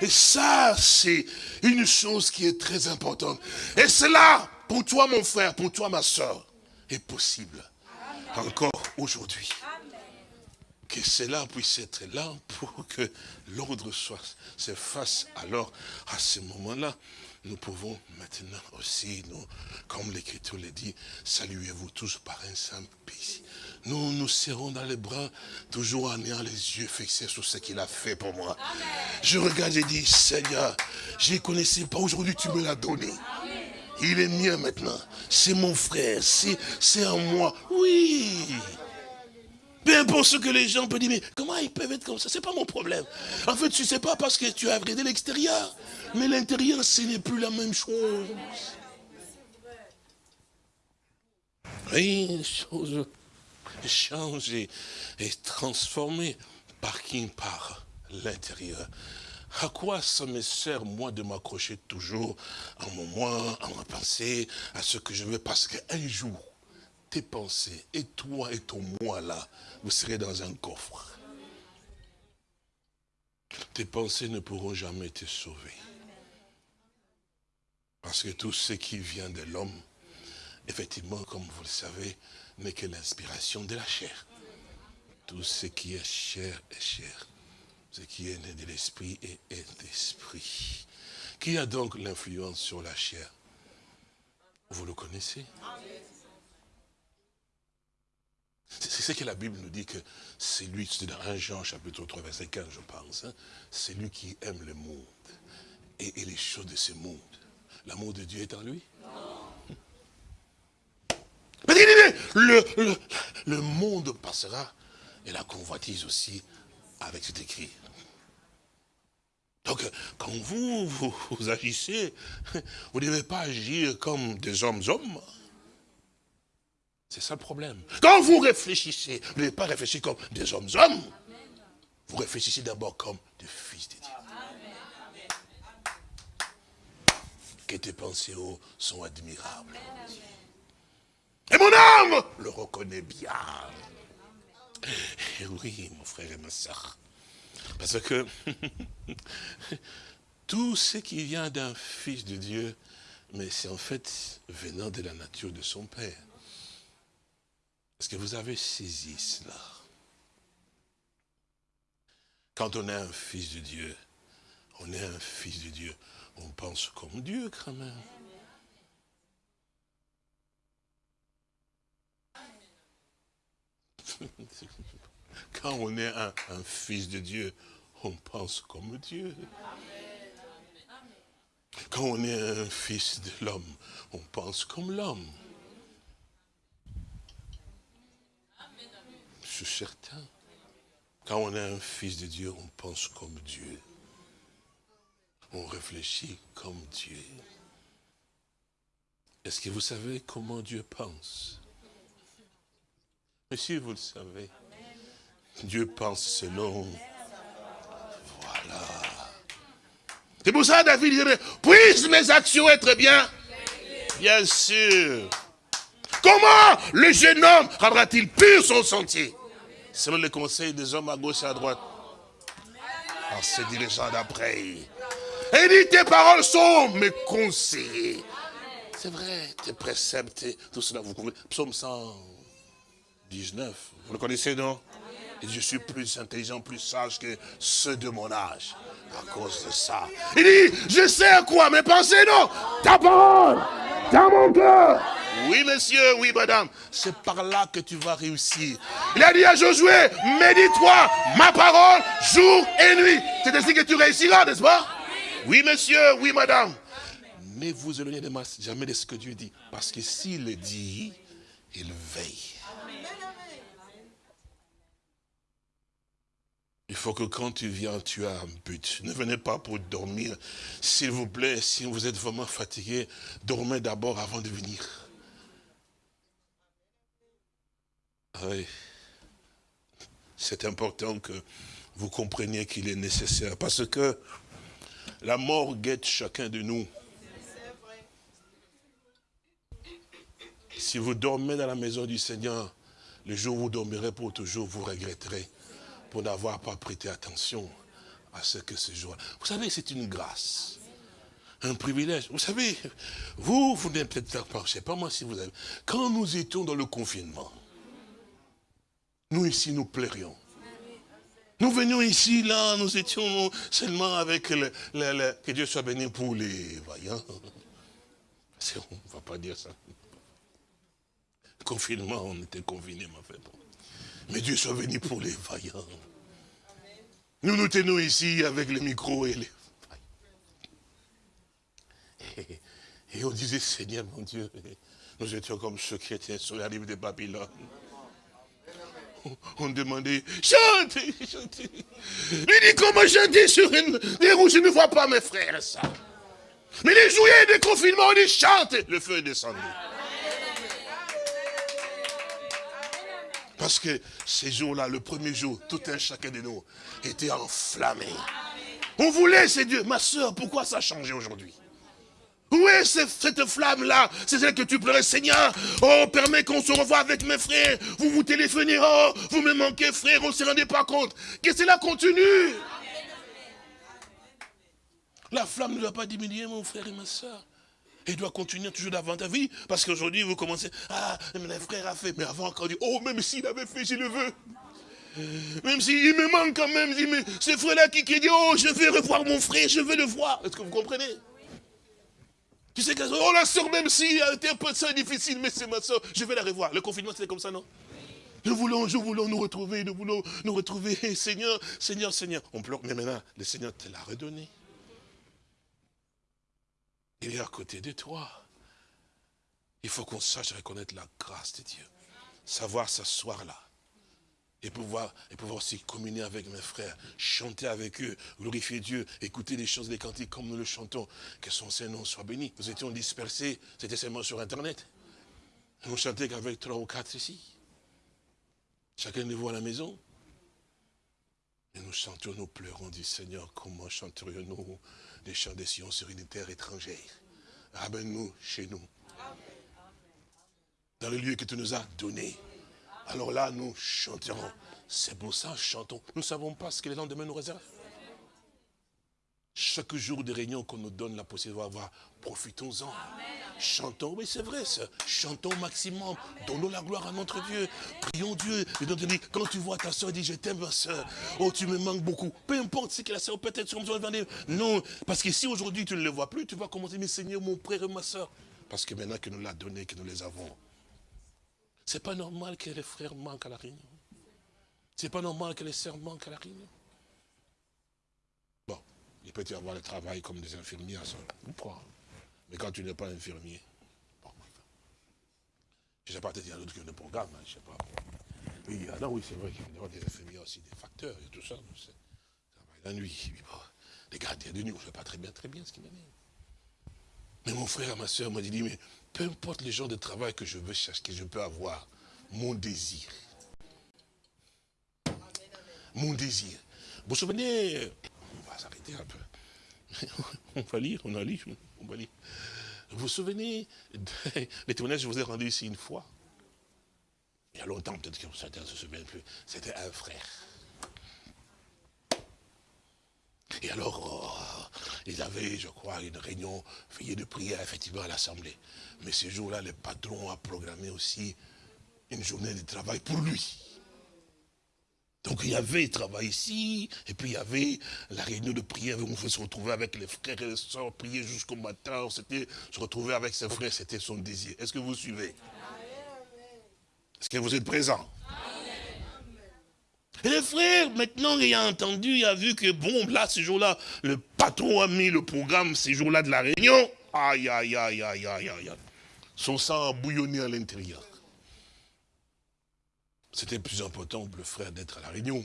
Speaker 2: Et ça, c'est une chose qui est très importante. Et cela, pour toi, mon frère, pour toi, ma soeur, est possible. Encore aujourd'hui. Que cela puisse être là pour que l'ordre soit s'efface. Alors, à ce moment-là, nous pouvons maintenant aussi, comme l'Écriture le dit, saluez-vous tous par un simple pays. Nous nous serrons dans les bras, toujours en ayant les yeux fixés sur ce qu'il a fait pour moi. Je regarde et dis, Seigneur, je ne connaissais pas, aujourd'hui tu me l'as donné. Il est mien maintenant. C'est mon frère, c'est en moi. Oui. Peu importe ce que les gens peuvent dire, mais comment ils peuvent être comme ça? C'est pas mon problème. En fait, tu sais pas parce que tu as regardé l'extérieur. Mais l'intérieur, ce n'est plus la même chose. Oui, les changent et, transformées par qui Par l'intérieur. À quoi ça me sert, moi, de m'accrocher toujours en mon moi, en ma pensée, à ce que je veux? Parce qu'un jour, tes pensées, et toi et ton moi là, vous serez dans un coffre. Tes pensées ne pourront jamais te sauver. Parce que tout ce qui vient de l'homme, effectivement, comme vous le savez, n'est que l'inspiration de la chair. Tout ce qui est chair est chair. Ce qui est né de l'esprit est, d'esprit. Qui a donc l'influence sur la chair? Vous le connaissez? C'est ce que la Bible nous dit que c'est lui, c'est dans 1 Jean chapitre 3 verset 15 je pense, hein. c'est lui qui aime le monde et, les choses de ce monde. L'amour de Dieu est en lui? Le, le, monde passera et la convoitise aussi avec cet écrit. Donc, quand vous, vous, agissez, vous ne devez pas agir comme des hommes-hommes. C'est ça le problème. Quand vous réfléchissez, vous n'avez pas réfléchi comme des hommes-hommes. Vous réfléchissez d'abord comme des fils de Dieu. Que tes pensées sont admirables. Et mon âme le reconnaît bien. Et oui, mon frère et ma soeur. Parce que tout ce qui vient d'un fils de Dieu, mais c'est en fait venant de la nature de son Père. Est-ce que vous avez saisi cela? Quand on est un fils de Dieu, on est un fils de Dieu, on pense comme Dieu quand même. Quand on est un, fils de Dieu, on pense comme Dieu. Quand on est un fils de l'homme, on pense comme l'homme. certain. Quand on est un fils de Dieu, on pense comme Dieu. On réfléchit comme Dieu. Est-ce que vous savez comment Dieu pense? Si vous le savez, Dieu pense selon... Voilà. C'est pour ça David dirait, puissent mes actions être bien Bien sûr. Comment le jeune homme rendra-t-il pur son sentier? Selon les conseils des hommes à gauche et à droite. En se dirigeant d'après. Et dit, tes paroles sont mes conseils. C'est vrai, tes préceptes, tout cela, vous comprenez. Psaume 119, vous le connaissez, non? Et je suis plus intelligent, plus sage que ceux de mon âge. À cause de ça. Il dit, je sais à quoi mes pensées, non? Ta parole, dans mon cœur. Oui, monsieur, oui, madame. C'est par là que tu vas réussir. Il a dit à Josué, médite-toi ma parole jour et nuit. C'est ainsi que tu réussiras, n'est-ce pas? Oui, monsieur, oui, madame. Ne vous éloignez jamais de ce que Dieu dit. Parce que s'il le dit, il veille. Il faut que quand tu viens, tu as un but. Ne venez pas pour dormir. S'il vous plaît, si vous êtes vraiment fatigué, dormez d'abord avant de venir. Oui. C'est important que vous compreniez qu'il est nécessaire. Parce que la mort guette chacun de nous. Si vous dormez dans la maison du Seigneur, le jour où vous dormirez pour toujours, vous regretterez pour n'avoir pas prêté attention à ce que ce jour. Vous savez, c'est une grâce. un privilège. Vous savez, vous, vous n'êtes peut-être pas, je sais pas moi si vous avez. Quand nous étions dans le confinement, nous ici, nous plairions. Nous venions ici, là, nous étions seulement avec le, que Dieu soit béni pour les voyants. On ne va pas dire ça. confinement, on était confinés, ma fait. Mais Dieu soit béni pour les vaillants. Nous nous tenons ici avec les micros et les... Et, on disait, Seigneur, mon Dieu, nous étions comme ceux qui étaient sur la rive de Babylone on demandait, chantez, chantez. Il dit, comment chanter sur une des roues, je ne vois pas mes frères, ça. Mais les jouets de confinement, on dit, chante, le feu est descendu. Parce que ces jours-là, le premier jour, tout un chacun de nous était enflammé. On voulait, c'est Dieu. Ma soeur, pourquoi ça a changé aujourd'hui? Où est cette flamme-là? C'est celle que tu pleurais, Seigneur. Oh, permets qu'on se revoie avec mes frères. Vous vous téléphonez, oh, vous me manquez, frère, on ne se rendait pas compte. Que cela continue. La flamme ne doit pas diminuer, mon frère et ma soeur. Elle doit continuer toujours davantage. vie. parce qu'aujourd'hui, vous commencez, ah, mon frère a fait. Mais avant, encore dit, oh, même s'il avait fait, je le veux. Même s'il me manque quand même, ce frère-là qui, qui dit, oh, je vais revoir mon frère, je veux le voir. Est-ce que vous comprenez? Tu sais que, oh la soeur, même si elle était un peu ça difficile, mais c'est ma soeur, je vais la revoir. Le confinement, c'était comme ça, non? Nous voulons, nous voulons nous retrouver, nous voulons nous retrouver. Seigneur, Seigneur, Seigneur. On pleure, mais maintenant, le Seigneur te l'a redonné. Il est à côté de toi. Il faut qu'on sache reconnaître la grâce de Dieu. Savoir s'asseoir là et pouvoir, et pouvoir aussi communier avec mes frères, chanter avec eux, glorifier Dieu, écouter les choses, les cantiques comme nous le chantons, que son Saint-Nom soit béni. Nous étions dispersés, c'était seulement sur Internet. Nous chantait qu'avec trois ou quatre ici. Chacun de vous à la maison. Et nous chantions, nous pleurons, dit Seigneur, comment chanterions-nous des chants des Sion sur une terre étrangère Ramène-nous chez nous. Dans le lieu que tu nous as donné. Alors là, nous chanterons. C'est pour ça, chantons. Nous ne savons pas ce que les lendemains nous réservent. Chaque jour de réunion qu'on nous donne la possibilité d'avoir, profitons-en. Chantons, oui c'est vrai ça. Chantons au maximum. Donnons la gloire à notre Dieu. Prions Dieu. Et quand tu vois ta soeur, dis je t'aime ma soeur. Oh tu me manques beaucoup. Peu importe ce que la soeur peut-être sur Non, parce que si aujourd'hui tu ne le vois plus, tu vas commencer, mais Seigneur, mon frère et ma soeur. Parce que maintenant que nous l'a donné, que nous les avons, c'est pas normal que les frères manquent à la réunion. C'est pas normal que les sœurs manquent à la réunion. Bon, il peut y avoir le travail comme des infirmiers, ça, ou quoi. Mais quand tu n'es pas infirmier, je ne sais pas, peut-être qu'il y a d'autres qui ont des programmes, hein, je ne sais pas. Oui, alors oui, c'est vrai qu'il y a des infirmiers aussi, des facteurs et tout ça. Travail la nuit, bon, les gardiens de nuit, on ne sait pas très bien, très bien ce qui m'est Mais mon frère, ma soeur m'a dit, mais peu importe les gens de travail que je veux chercher, que je peux avoir, mon désir. Mon désir. Vous vous souvenez, on va s'arrêter un peu. On va lire, on a lu, Vous vous souvenez des témoignages que je vous ai rendu ici une fois? Il y a longtemps, peut-être que certains ne se souviennent plus. C'était un frère. Et alors, oh, ils avaient, je crois, une réunion, veillée de prière, effectivement, à l'Assemblée. Mais ce jour-là, le patron a programmé aussi une journée de travail pour lui. Donc il y avait le travail ici, et puis il y avait la réunion de prière où on se retrouver avec les frères et les soeurs, prier jusqu'au matin, on se retrouver avec ses frères, c'était son désir. Est-ce que vous suivez? Est-ce que vous êtes présents et le frère, maintenant, il a entendu, il a vu que, bon, là, ce jour-là, le patron a mis le programme, ces jours-là de la réunion. Aïe, aïe, aïe, aïe, aïe, aïe. Son sang a bouillonné à l'intérieur. C'était plus important pour le frère d'être à la réunion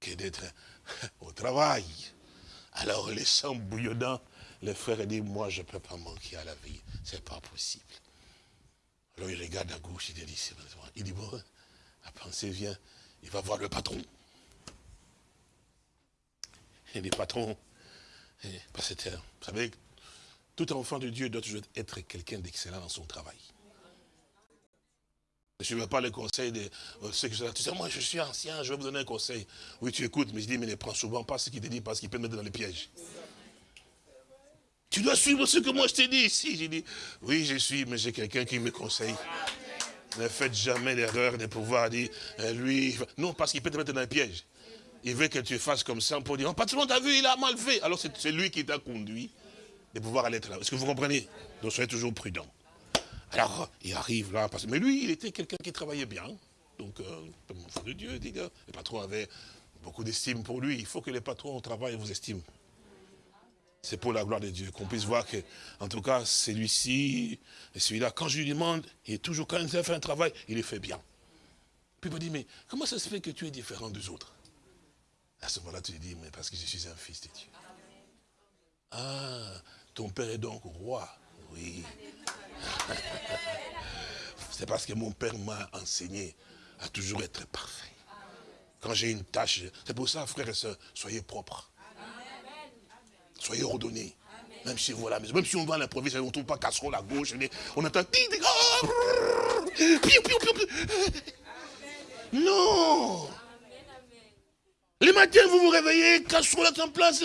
Speaker 2: que d'être au travail. Alors, les sangs bouillonnants, le frère a dit, moi, je ne peux pas manquer à la vie. Ce n'est pas possible. Alors, il regarde à gauche, il dit, il dit, bon, la pensée vient, il va voir le patron. Et les patrons, eh, vous savez, tout enfant de Dieu doit toujours être quelqu'un d'excellent dans son travail. Je ne veux pas le conseil de euh, ceux qui Tu sais, moi je suis ancien, je vais vous donner un conseil. Oui, tu écoutes, mais je dis, mais ne prends souvent pas ce qu'il te dit parce qu'il peut te mettre dans les pièges. Tu dois suivre ce que moi je t'ai dit ici. J'ai dit, oui, je suis, mais j'ai quelqu'un qui me conseille. Ne faites jamais l'erreur de pouvoir dire, euh, lui, non, parce qu'il peut te mettre dans un piège. Il veut que tu fasses comme ça pour dire, oh, patron, t'as vu, il a mal fait. Alors c'est lui qui t'a conduit de pouvoir aller là. Est-ce que vous comprenez? Donc soyez toujours prudent. Alors, il arrive là, parce... mais lui, il était quelqu'un qui travaillait bien. Donc, euh, mon de Dieu, dit, le patron avait beaucoup d'estime pour lui. Il faut que les patrons au travail vous estiment. C'est pour la gloire de Dieu, qu'on puisse voir que, en tout cas, celui-ci et celui-là, quand je lui demande, il est toujours, quand il fait un travail, il le fait bien. Puis il me dit, mais comment ça se fait que tu es différent des autres? À ce moment-là, tu lui dis, mais parce que je suis un fils de Dieu. Ah, ton père est donc roi. Oui. C'est parce que mon père m'a enseigné à toujours être parfait. Quand j'ai une tâche, c'est pour ça, frères et sœurs, soyez propres. Soyez ordonnés. Même si la maison, même si on va à l'improviste, on ne trouve pas casserole à gauche, on entend... Non Les matins, vous vous réveillez, casserole à en place.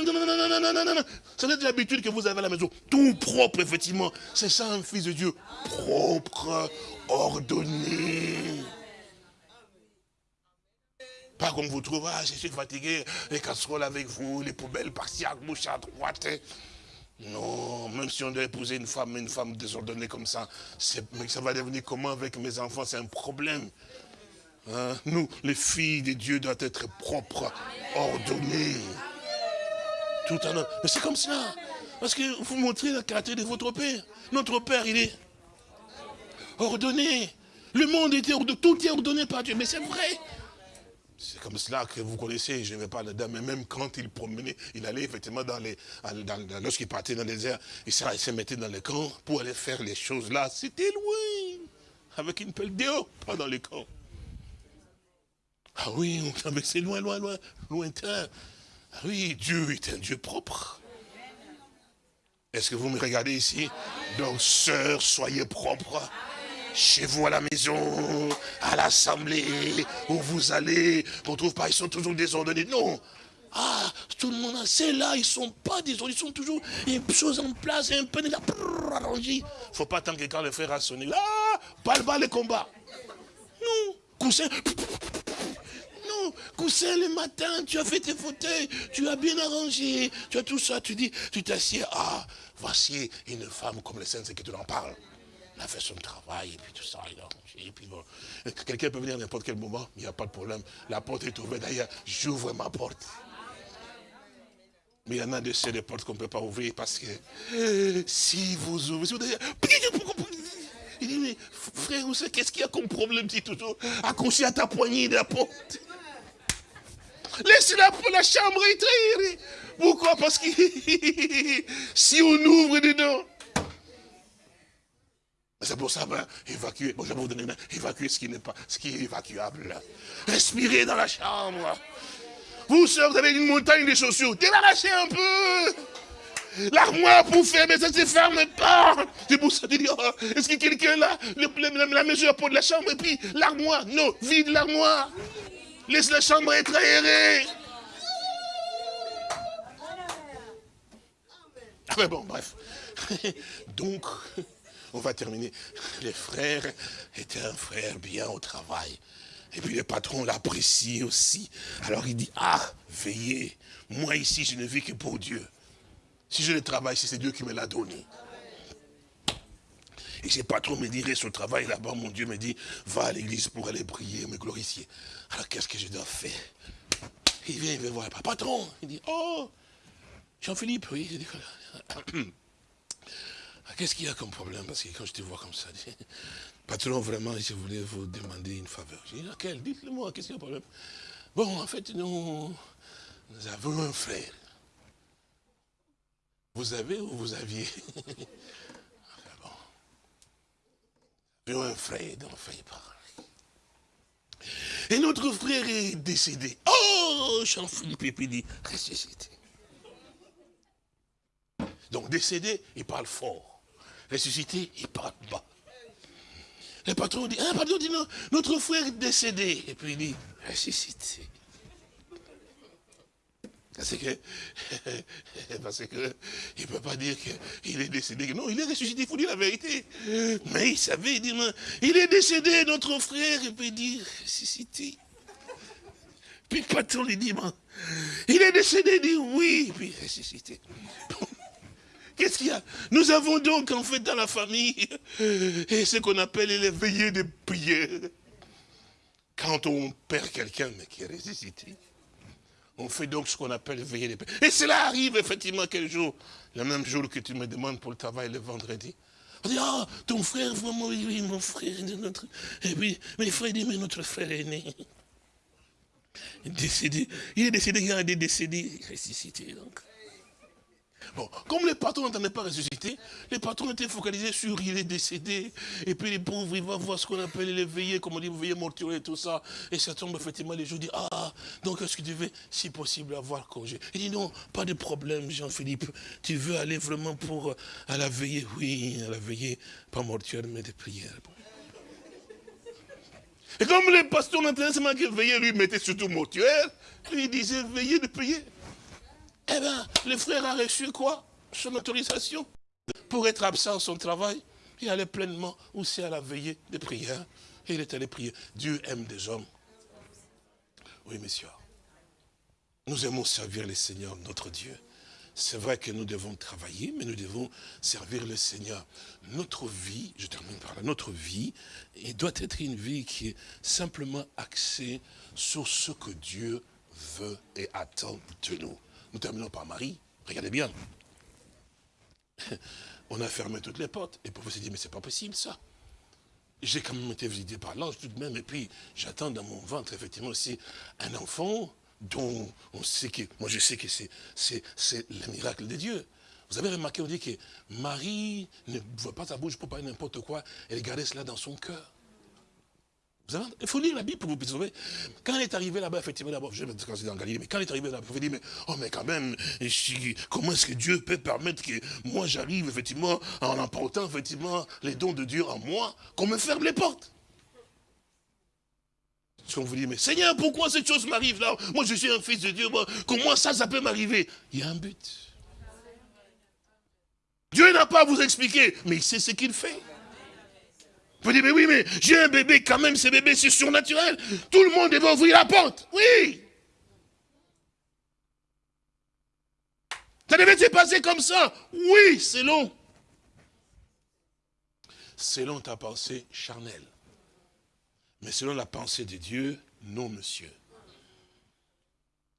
Speaker 2: C'est l'habitude que vous avez à la maison. Tout propre, effectivement. C'est ça un fils de Dieu. Propre, ordonné. Pas comme vous trouvez, ah, je suis fatigué, les casseroles avec vous, les poubelles par-ci à gauche, à droite. Non, même si on doit épouser une femme, une femme désordonnée comme ça, mais ça va devenir comment avec mes enfants, c'est un problème. Hein? Nous, les filles de Dieu doivent être propres, ordonnées. Tout en Mais c'est comme ça. Parce que vous montrez le caractère de votre père. Notre père, il est ordonné. Le monde était ordonné, tout est ordonné par Dieu. Mais c'est vrai. C'est comme cela que vous connaissez, je ne vais pas là-dedans, mais même quand il promenait, il allait effectivement dans les, lorsqu'il partait dans les désert, il se mettait dans les camps pour aller faire les choses là. C'était loin, avec une pelle dehors, pas dans les camps. Ah oui, c'est loin, loin, loin, lointain. Ah oui, Dieu est un Dieu propre. Est-ce que vous me regardez ici? Donc, sœurs, soyez propres chez vous à la maison, à l'assemblée, où vous allez, on ne pas, ils sont toujours désordonnés. Non. Ah, tout le monde, c'est là, ils ne sont pas désordonnés, ils sont toujours, a des choses en place, un peu là, Il ne faut pas attendre que quand le frère a sonné, là, pas le bas le combat. Non, coussin, coussin le matin, tu as fait tes fauteuils, tu as bien arrangé, tu as tout ça, tu dis, tu t'assieds, ah, voici une femme comme le Saint, c'est que tu en parles il a fait son travail, et puis tout ça, il a et puis bon. Quelqu'un peut venir à n'importe quel moment, il n'y a pas de problème. La porte est ouverte, d'ailleurs, j'ouvre ma porte. Mais il y en a de ces portes qu'on ne peut pas ouvrir parce que si vous ouvrez, si vous il dit, mais frère, qu'est-ce qu'il y a comme problème, dit toujours, accroché à ta poignée de la porte. Laisse la, chambre être. Pourquoi? Parce que si on ouvre dedans, c'est pour ça, ben, évacuer, bon, je vais vous donner évacuer ce qui n'est pas, ce qui est évacuable. Respirez dans la chambre. Vous, sœurs, vous avez une montagne de chaussures. Débarrassez un peu. L'armoire pour fermer, ça ne se ferme pas. C'est pour ça que oh, est-ce que quelqu'un là, la mesure pour de la chambre, et puis l'armoire, non, vide l'armoire. Laisse la chambre être aérée. Ah bon, bref. Donc, on va terminer. Les frères étaient un frère bien au travail. Et puis le patron l'apprécie aussi. Alors il dit, ah, veillez, moi ici je ne vis que pour Dieu. Si je ne travaille, c'est Dieu qui me l'a donné. Et ce patron me dirait son travail là-bas, mon Dieu me dit, va à l'église pour aller prier, me glorifier. Alors qu'est-ce que je dois faire? Il vient, il veut voir patron. Il dit, oh, Jean-Philippe, oui. Ah, qu'est-ce qu'il y a comme problème? Parce que quand je te vois comme ça, patron, vraiment, je voulais vous demander une faveur. Je dis, laquelle? Dites-le-moi, qu'est-ce qu'il y a comme problème? Bon, en fait, nous, avons un frère. Vous avez ou vous aviez? Un frère dont fait parler. Et notre frère est décédé. Oh, Jean-Philippe dit, ressuscité. Donc décédé, il parle fort ressuscité, il parle bas. Le patron dit, ah, pardon, dit non, notre frère est décédé. Et puis il dit, ressuscité. Parce que, parce que, il ne peut pas dire qu'il est décédé. Non, il est ressuscité, il faut dire la vérité. Mais il savait, il dit, il est décédé, notre frère, il peut dire, ressuscité. Puis le patron lui dit, il est décédé, il dit oui, puis ressuscité. Qu'est-ce qu'il y a? Nous avons donc en fait dans la famille ce qu'on appelle les veillées de prière. Quand on perd quelqu'un, qui est ressuscité, on fait donc ce qu'on appelle veiller de prière. Et cela arrive effectivement quel jour? Le même jour que tu me demandes pour le travail le vendredi. On dit, ah, ton frère, vraiment, oui, mon frère, notre... Et puis, mes frères dit, mais notre frère aîné. Il est décédé. Il est décédé, il est décédé, ressuscité donc. Comme les patrons n'entendaient pas ressusciter, les patrons étaient focalisés sur il est décédé, et puis les pauvres, ils vont voir ce qu'on appelle les veillées, comme on dit, veillées mortuaires et tout ça, et ça tombe effectivement les jours, dit, ah, donc est-ce que tu veux, si possible, avoir congé? Il dit, non, pas de problème, Jean-Philippe, tu veux aller vraiment pour, à la veillée? Oui, à la veillée, pas mortuaire, mais de prière. Et comme les pasteurs n'entendaient seulement que veiller, lui mettait surtout mortuaire, lui disait veillez de prier. Eh bien, le frère a reçu quoi? Son autorisation pour être absent à son travail. Il allait pleinement aussi à la veillée de prière. Et il est allé prier. Dieu aime des hommes. Oui, messieurs. Nous aimons servir le Seigneur, notre Dieu. C'est vrai que nous devons travailler, mais nous devons servir le Seigneur. Notre vie, je termine par là, notre vie, il doit être une vie qui est simplement axée sur ce que Dieu veut et attend de nous. Nous terminons par Marie. Regardez bien. On a fermé toutes les portes. Et pour vous se dire, mais c'est pas possible ça. J'ai quand même été visité par l'ange tout de même. Et puis, j'attends dans mon ventre, effectivement, aussi un enfant dont on sait que, moi je sais que c'est le miracle de Dieu. Vous avez remarqué, on dit que Marie ne voit pas sa bouche pour parler n'importe quoi. Elle gardait cela dans son cœur il faut lire la Bible pour vous sauver. Quand elle est arrivée là-bas, effectivement, d'abord, je vais me dans Galilée, mais quand elle est arrivée là-bas, vous dire, mais, oh, mais quand même, comment est-ce que Dieu peut permettre que moi j'arrive, effectivement, en emportant, effectivement, les dons de Dieu en moi, qu'on me ferme les portes? On vous dit, mais Seigneur, pourquoi cette chose m'arrive là? Moi, je suis un fils de Dieu, comment ça, ça peut m'arriver? Il y a un but. Dieu n'a pas à vous expliquer, mais il sait ce qu'il fait. Vous dites, mais oui, mais j'ai un bébé, quand même, ce bébé, c'est surnaturel. Tout le monde devait ouvrir la porte. Oui. Ça devait se passer comme ça. Oui, selon. Selon ta pensée charnelle. Mais selon la pensée de Dieu, non, monsieur.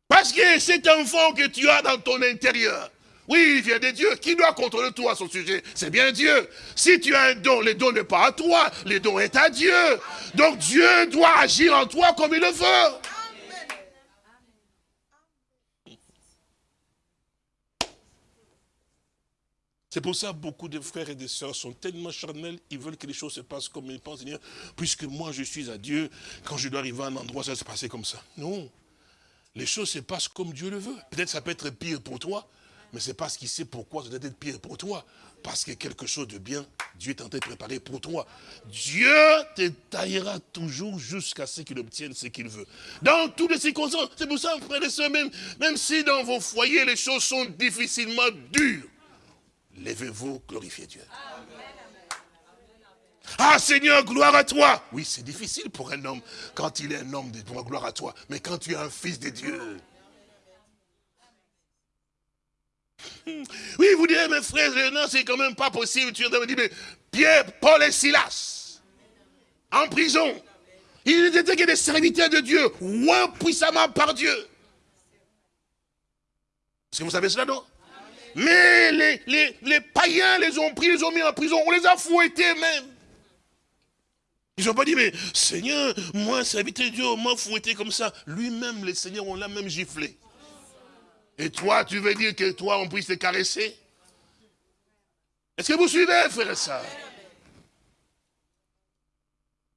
Speaker 2: Parce que cet enfant que tu as dans ton intérieur, oui, il vient de Dieu. Qui doit contrôler toi à son sujet? C'est bien Dieu. Si tu as un don, le don n'est pas à toi. Le don est à Dieu. Donc Dieu doit agir en toi comme il le veut. C'est pour ça que beaucoup de frères et de sœurs sont tellement charnels, ils veulent que les choses se passent comme ils pensent, puisque moi je suis à Dieu, quand je dois arriver à un endroit, ça va se passer comme ça. Non, les choses se passent comme Dieu le veut. Peut-être ça peut être pire pour toi, mais c'est parce qu'il sait pourquoi ça doit être pire pour toi. Parce que quelque chose de bien, Dieu est en train de préparer pour toi. Dieu te taillera toujours jusqu'à ce qu'il obtienne ce qu'il veut. Dans toutes les circonstances. C'est pour ça, frères et sœurs, même, même si dans vos foyers les choses sont difficilement dures, levez-vous, glorifiez Dieu. Ah Seigneur, gloire à toi. Oui, c'est difficile pour un homme quand il est un homme de gloire à toi. Mais quand tu es un fils de Dieu, Oui, vous direz, mes frères, non, c'est quand même pas possible. Tu me dire, mais Pierre, Paul et Silas, en prison, ils étaient que des serviteurs de Dieu, ouin puissamment par Dieu. Est-ce que vous savez cela, non? Mais les, les, les, païens les ont pris, les ont mis en prison, on les a fouettés même. Ils n'ont pas dit, mais Seigneur, moi, serviteur de Dieu, on m'a fouetté comme ça. Lui-même, les seigneurs, on l'a même giflé. Et toi, tu veux dire que toi, on puisse te caresser? Est-ce que vous suivez, frère soeur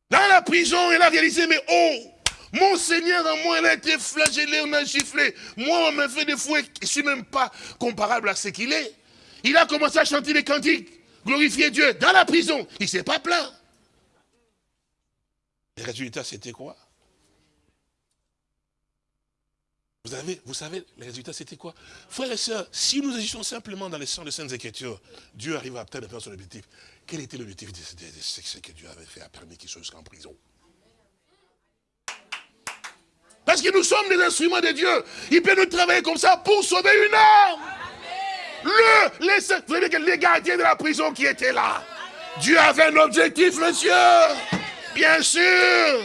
Speaker 2: Dans la prison, il a réalisé, mais oh, mon Seigneur en moi, il a été flagellé, on a giflé. Moi, on m'a fait des fouets, je ne suis même pas comparable à ce qu'il est. Il a commencé à chanter les cantiques, glorifier Dieu dans la prison. Il ne s'est pas plaint. Le résultat, c'était quoi? Vous, vous savez, les résultats, c'était quoi? Frères et sœurs, si nous agissons simplement dans les sens de Saintes Écritures, Dieu arrive à atteindre son objectif. Quel était l'objectif de ce que Dieu avait fait, a permis qu'il soit jusqu'en prison? Parce que nous sommes des instruments de Dieu. Il peut nous travailler comme ça pour sauver une âme. Le, les, vous savez que les gardiens de la prison qui étaient là, Dieu avait un objectif, monsieur. Bien sûr.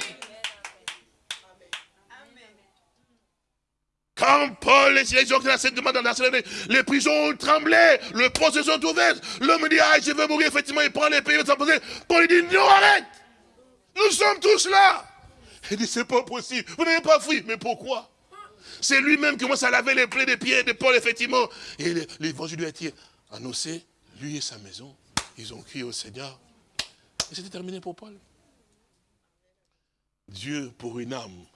Speaker 2: Quand Paul et les gens cette demande dans les prisons ont tremblé, le poste sont ouverts. L'homme dit, ah, je veux mourir, effectivement, il prend les pays, Paul dit, non, arrête. Nous sommes tous là. Il dit, c'est pas possible. Vous n'avez pas fui. Mais pourquoi? C'est lui-même qui commence à laver les plaies des pieds de Paul, effectivement. Et l'évangile lui a été annoncé, lui et sa maison. Ils ont crié au Seigneur. Et c'était terminé pour Paul. Dieu, pour une âme,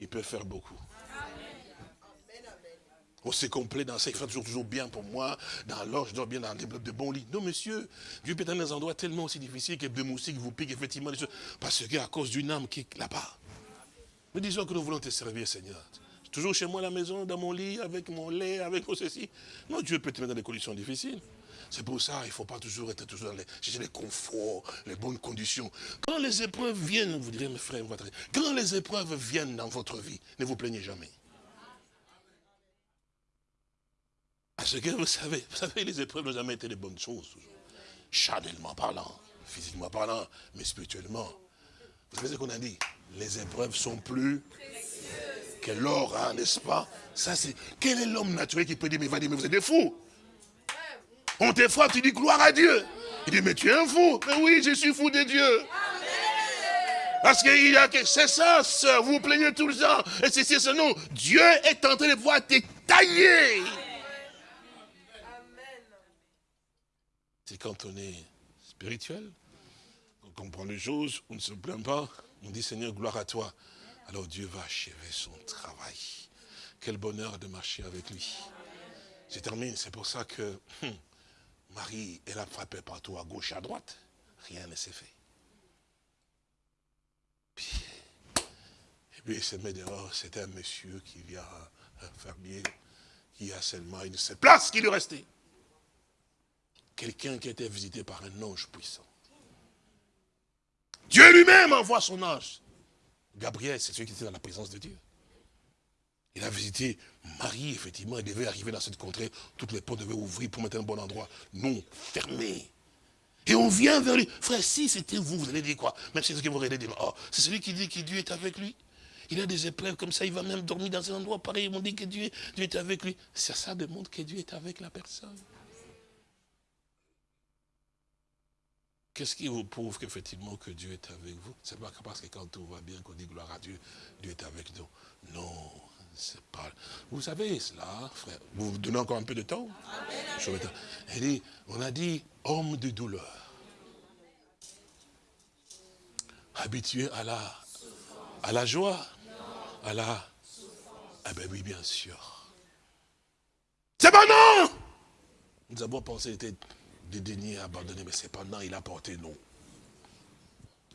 Speaker 2: il peut faire beaucoup. On s'est complet dans ça, il fait toujours, toujours bien pour moi, dans l'or, je dors bien dans des de bons lits. Non, monsieur, Dieu peut être dans des endroits tellement aussi difficiles que des moustiques vous piquent effectivement. Parce qu'à cause d'une âme qui est là-bas. Mais disons que nous voulons te servir, Seigneur. Toujours chez moi à la maison, dans mon lit, avec mon lait, avec ceci. Non, Dieu peut te mettre dans des conditions difficiles. C'est pour ça, il ne faut pas toujours être toujours dans les, les conforts, les bonnes conditions. Quand les épreuves viennent, vous direz, mes frères, quand les épreuves viennent dans votre vie, ne vous plaignez jamais. Parce que vous savez, vous savez, les épreuves n'ont jamais été des bonnes choses. Charnellement parlant, physiquement parlant, mais spirituellement. Vous savez ce qu'on a dit? Les épreuves sont plus que l'or, hein, n'est-ce pas? Ça, c'est. Quel est l'homme naturel qui peut dire, mais va dire, mais vous êtes des fous? On t'effraie, tu dis gloire à Dieu. Il dit, mais tu es un fou. Mais oui, je suis fou de Dieu. Parce a que c'est ça, vous vous plaignez tout le temps. Et c'est ce non. Dieu est en train de pouvoir te tailler. C'est quand on est spirituel, on comprend les choses, on ne se plaint pas, on dit Seigneur, gloire à toi. Alors Dieu va achever son travail. Quel bonheur de marcher avec lui. Je termine, c'est pour ça que hum, Marie, elle a frappé partout à gauche, à droite. Rien ne s'est fait. et puis il se met dehors, c'était un monsieur qui vient, un fermier, qui a seulement une seule place qui lui restait quelqu'un qui été visité par un ange puissant. Dieu lui-même envoie son ange. Gabriel, c'est celui qui était dans la présence de Dieu. Il a visité Marie, effectivement, il devait arriver dans cette contrée, toutes les portes devaient ouvrir pour mettre un bon endroit. Non, fermé. Et on vient vers lui. Frère, si c'était vous, vous allez dire quoi? Même si c'est ce que vous allez dire, oh, c'est celui qui dit que Dieu est avec lui. Il a des épreuves comme ça, il va même dormir dans un endroit pareil, ils m'ont dit que Dieu, Dieu est avec lui. Ça, ça démontre que Dieu est avec la personne. Qu'est-ce qui vous prouve qu'effectivement que Dieu est avec vous? C'est pas parce que quand tout va bien qu'on dit gloire à Dieu, Dieu est avec nous. Non, c'est pas. Vous savez cela, frère. Vous vous donnez encore un peu de temps? Dit, On a dit homme de douleur. Habitué à la, à la joie, à la. Ah ben oui, bien sûr. C'est pas non? Nous avons pensé dédaigné, abandonné, mais cependant, il a porté non.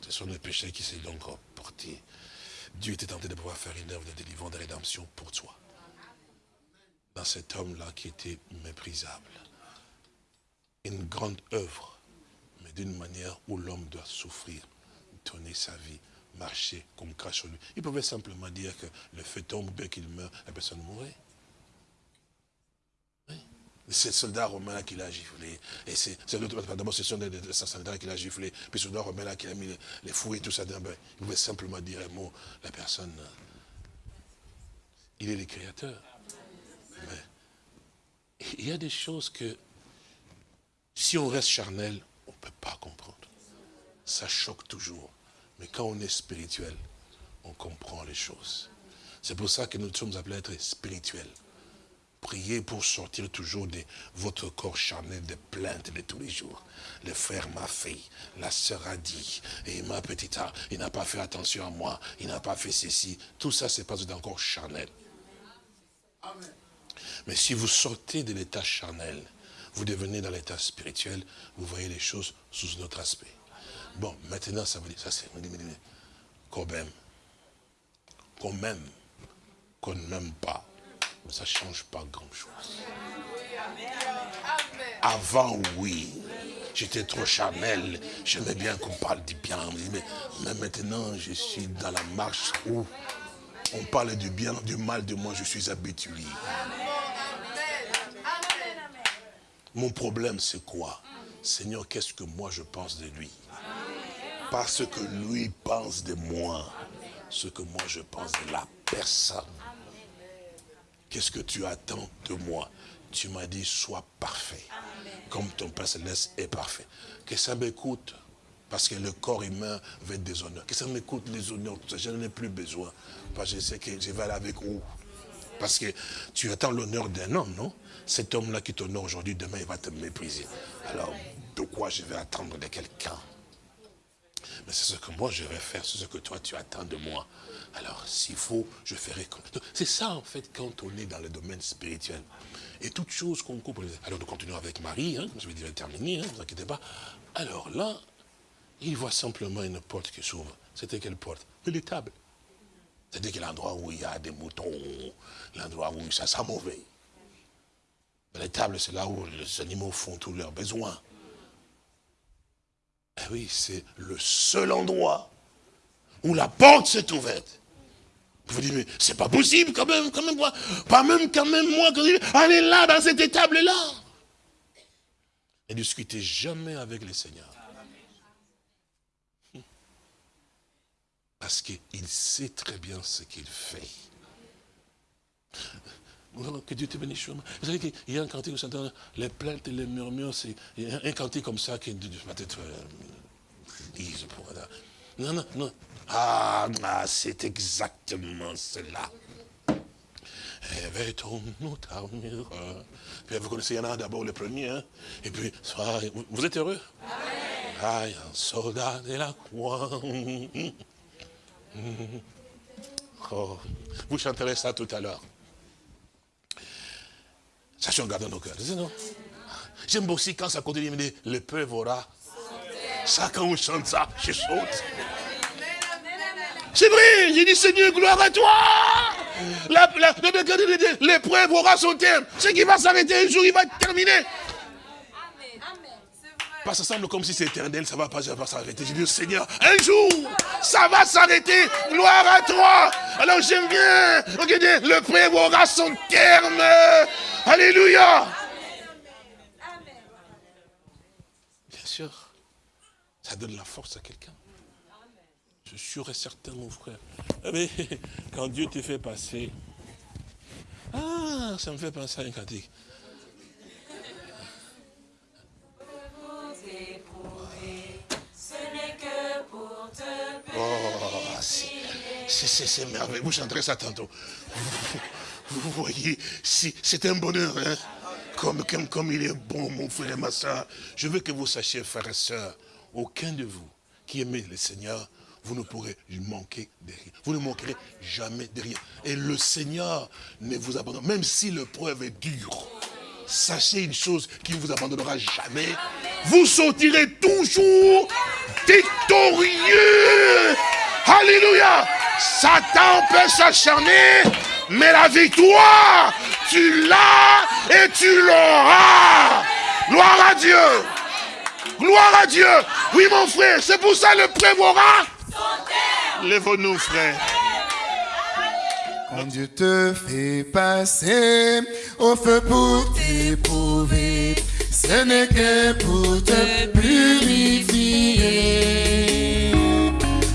Speaker 2: Ce sont les péchés qui s'est donc porté. Dieu était tenté de pouvoir faire une œuvre de délivrance, de rédemption pour toi. Dans cet homme-là qui était méprisable. Une grande œuvre, mais d'une manière où l'homme doit souffrir, donner sa vie, marcher comme crache lui. Il pouvait simplement dire que le feu tombe, bien qu'il meurt, la personne mourrait. C'est le soldat romain qui l'a giflé. Et c'est d'abord ce sont des, soldats qui l'a giflé. Puis le soldat romain là qui a mis les, fous et tout ça. Ben, il pouvait simplement dire un mot. La personne, il est le créateur. Mais il y a des choses que, si on reste charnel, on ne peut pas comprendre. Ça choque toujours. Mais quand on est spirituel, on comprend les choses. C'est pour ça que nous sommes appelés à être spirituels. Priez pour sortir toujours de votre corps charnel de plaintes de tous les jours. Le frère m'a fait, la sœur a dit, et ma petite, il n'a pas fait attention à moi, il n'a pas fait ceci. Tout ça, c'est pas encore charnel. Mais si vous sortez de l'état charnel, vous devenez dans l'état spirituel, vous voyez les choses sous notre aspect. Bon, maintenant, ça veut dire, ça c'est quand même, quand même, qu'on ne m'aime pas, mais ça ne change pas grand-chose. Avant, oui. J'étais trop charnel. J'aimais bien qu'on parle du bien. Mais, maintenant, je suis dans la marche où on parle du bien, du mal de moi, je suis habitué. Mon problème, c'est quoi? Seigneur, qu'est-ce que moi je pense de lui? Parce que lui pense de moi, ce que moi je pense de la personne. Qu'est-ce que tu attends de moi? Tu m'as dit, sois parfait, comme ton Père Céleste est parfait. Que ça m'écoute, parce que le corps humain veut être des honneurs. Que ça m'écoute les honneurs, je n'en ai plus besoin. Parce que je sais que je vais aller avec vous. Parce que tu attends l'honneur d'un homme, non? Cet homme-là qui t'honore aujourd'hui, demain, il va te mépriser. Alors, de quoi je vais attendre de quelqu'un? Mais c'est ce que moi, je vais faire, c'est ce que toi, tu attends de moi. Alors, s'il faut, je ferai comme... C'est ça, en fait, quand on est dans le domaine spirituel. Et toutes choses qu'on coupe... Alors, nous continuons avec Marie, hein, je vais dire terminer, hein, ne vous inquiétez pas. Alors là, il voit simplement une porte qui s'ouvre. C'était quelle porte? Tables. C'est-à-dire que l'endroit où il y a des moutons, l'endroit où ça sent mauvais. Tables, c'est là où les animaux font tous leurs besoins. Eh oui, c'est le seul endroit où la porte s'est ouverte. Vous dites, mais c'est pas possible quand même, quand même, pas même quand même moi, quand allez là, dans cette table-là. Et discutez jamais avec les seigneurs. Parce qu'il sait très bien ce qu'il fait. Que Dieu te bénisse. Vous savez qu'il y a un cantique où s'entend les plaintes et les murmures, c'est un cantique comme ça qui être euh, Non, non, non. Ah, c'est exactement cela. Vous connaissez, il y en a d'abord le premier, hein? et puis, vous êtes heureux? Amen. un soldat de la croix. Oh, vous chanterez ça tout à l'heure. Garde dans nos cœurs. J'aime aussi quand ça continue, il me dit, le peuple aura. Ça, quand on chante ça, je saute. C'est vrai, j'ai dit, Seigneur, gloire à toi. L'épreuve aura son terme. Ce qui va s'arrêter un jour, il va terminer. Pas ça semble comme si c'est éternel, ça va pas, ça va s'arrêter. Je dis, Seigneur, un jour, ça va s'arrêter. Gloire à toi. Alors j'aime bien. Regardez, le prêt aura son terme. Alléluia. Bien sûr, ça donne la force à quelqu'un. Suis sûr et certain, mon frère. Mais quand Dieu te fait passer, ah, ça me fait penser à un cantique. Oh, c'est merveilleux. Vous chanterez ça tantôt. Vous, voyez, c'est un bonheur. Hein? Comme, comme, comme il est bon, mon frère et ma soeur. Je veux que vous sachiez, frères et sœurs, aucun de vous qui aimez le Seigneur, vous ne pourrez manquer de rien. Vous ne manquerez jamais de rien. Et le Seigneur ne vous abandonne, même si l'épreuve est dure. Sachez une chose, qui ne vous abandonnera jamais. Vous sortirez toujours victorieux. Alléluia. Satan peut s'acharner, mais la victoire, tu l'as et tu l'auras. Gloire à Dieu. Gloire à Dieu. Oui, mon frère, c'est pour ça le prévora. Lève-nous, frère.
Speaker 1: Quand Dieu te fait passer au feu pour t'éprouver, ce n'est que pour te purifier.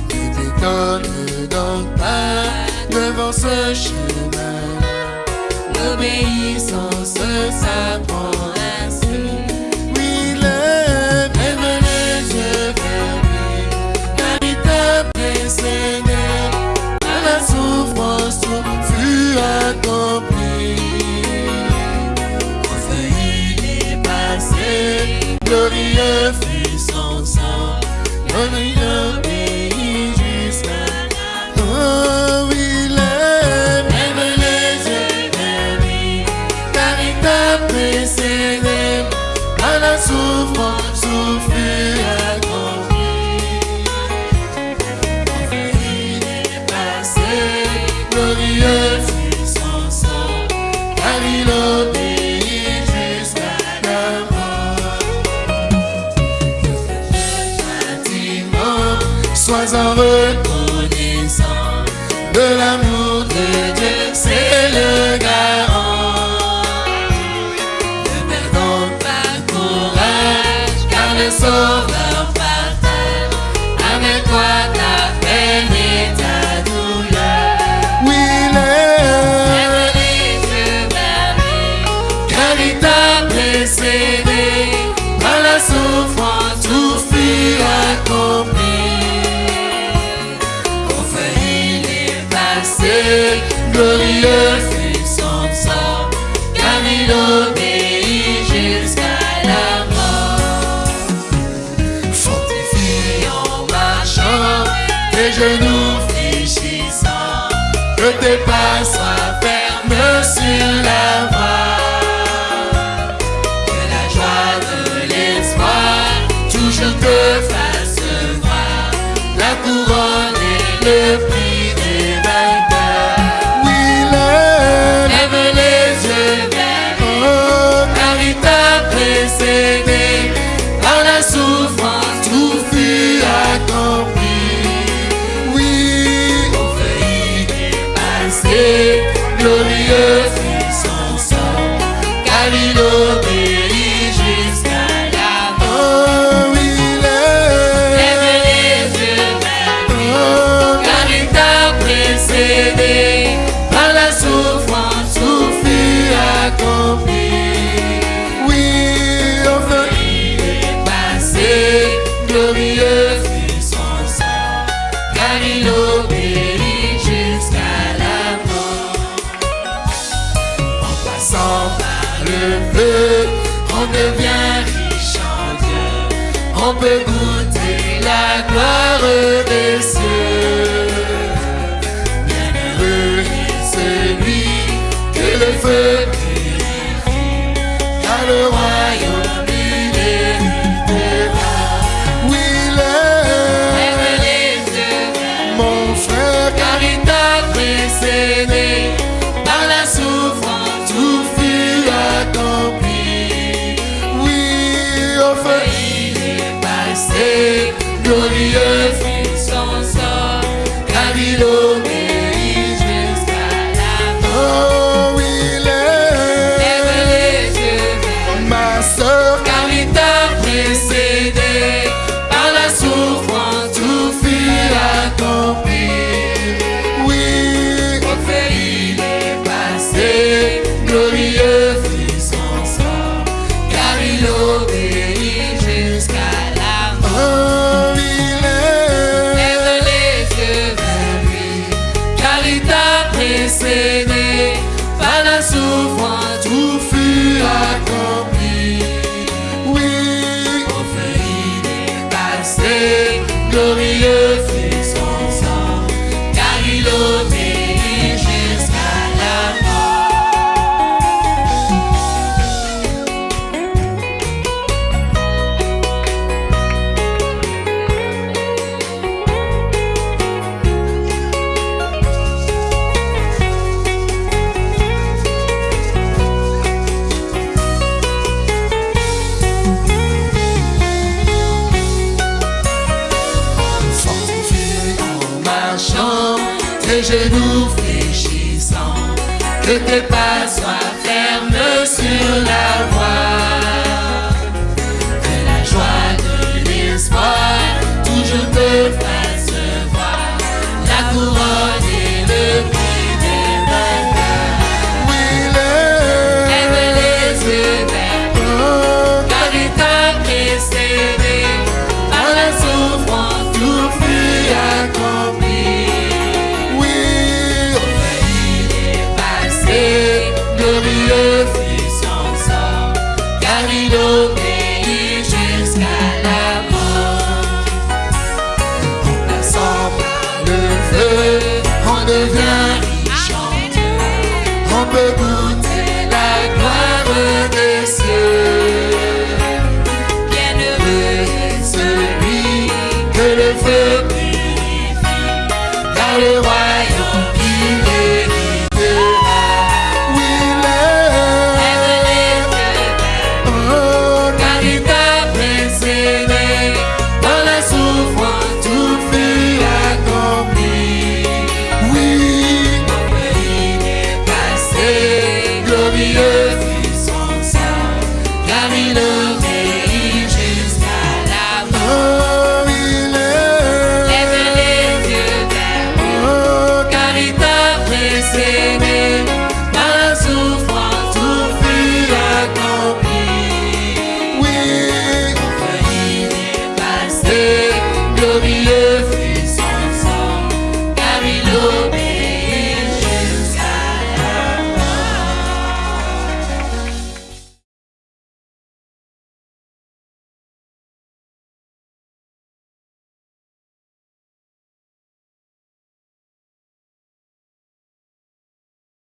Speaker 1: Ne t'étonne donc pas devant ce chemin. L'obéissance s'apprend les genoux fléchissants, que tes pas soient fermes sur la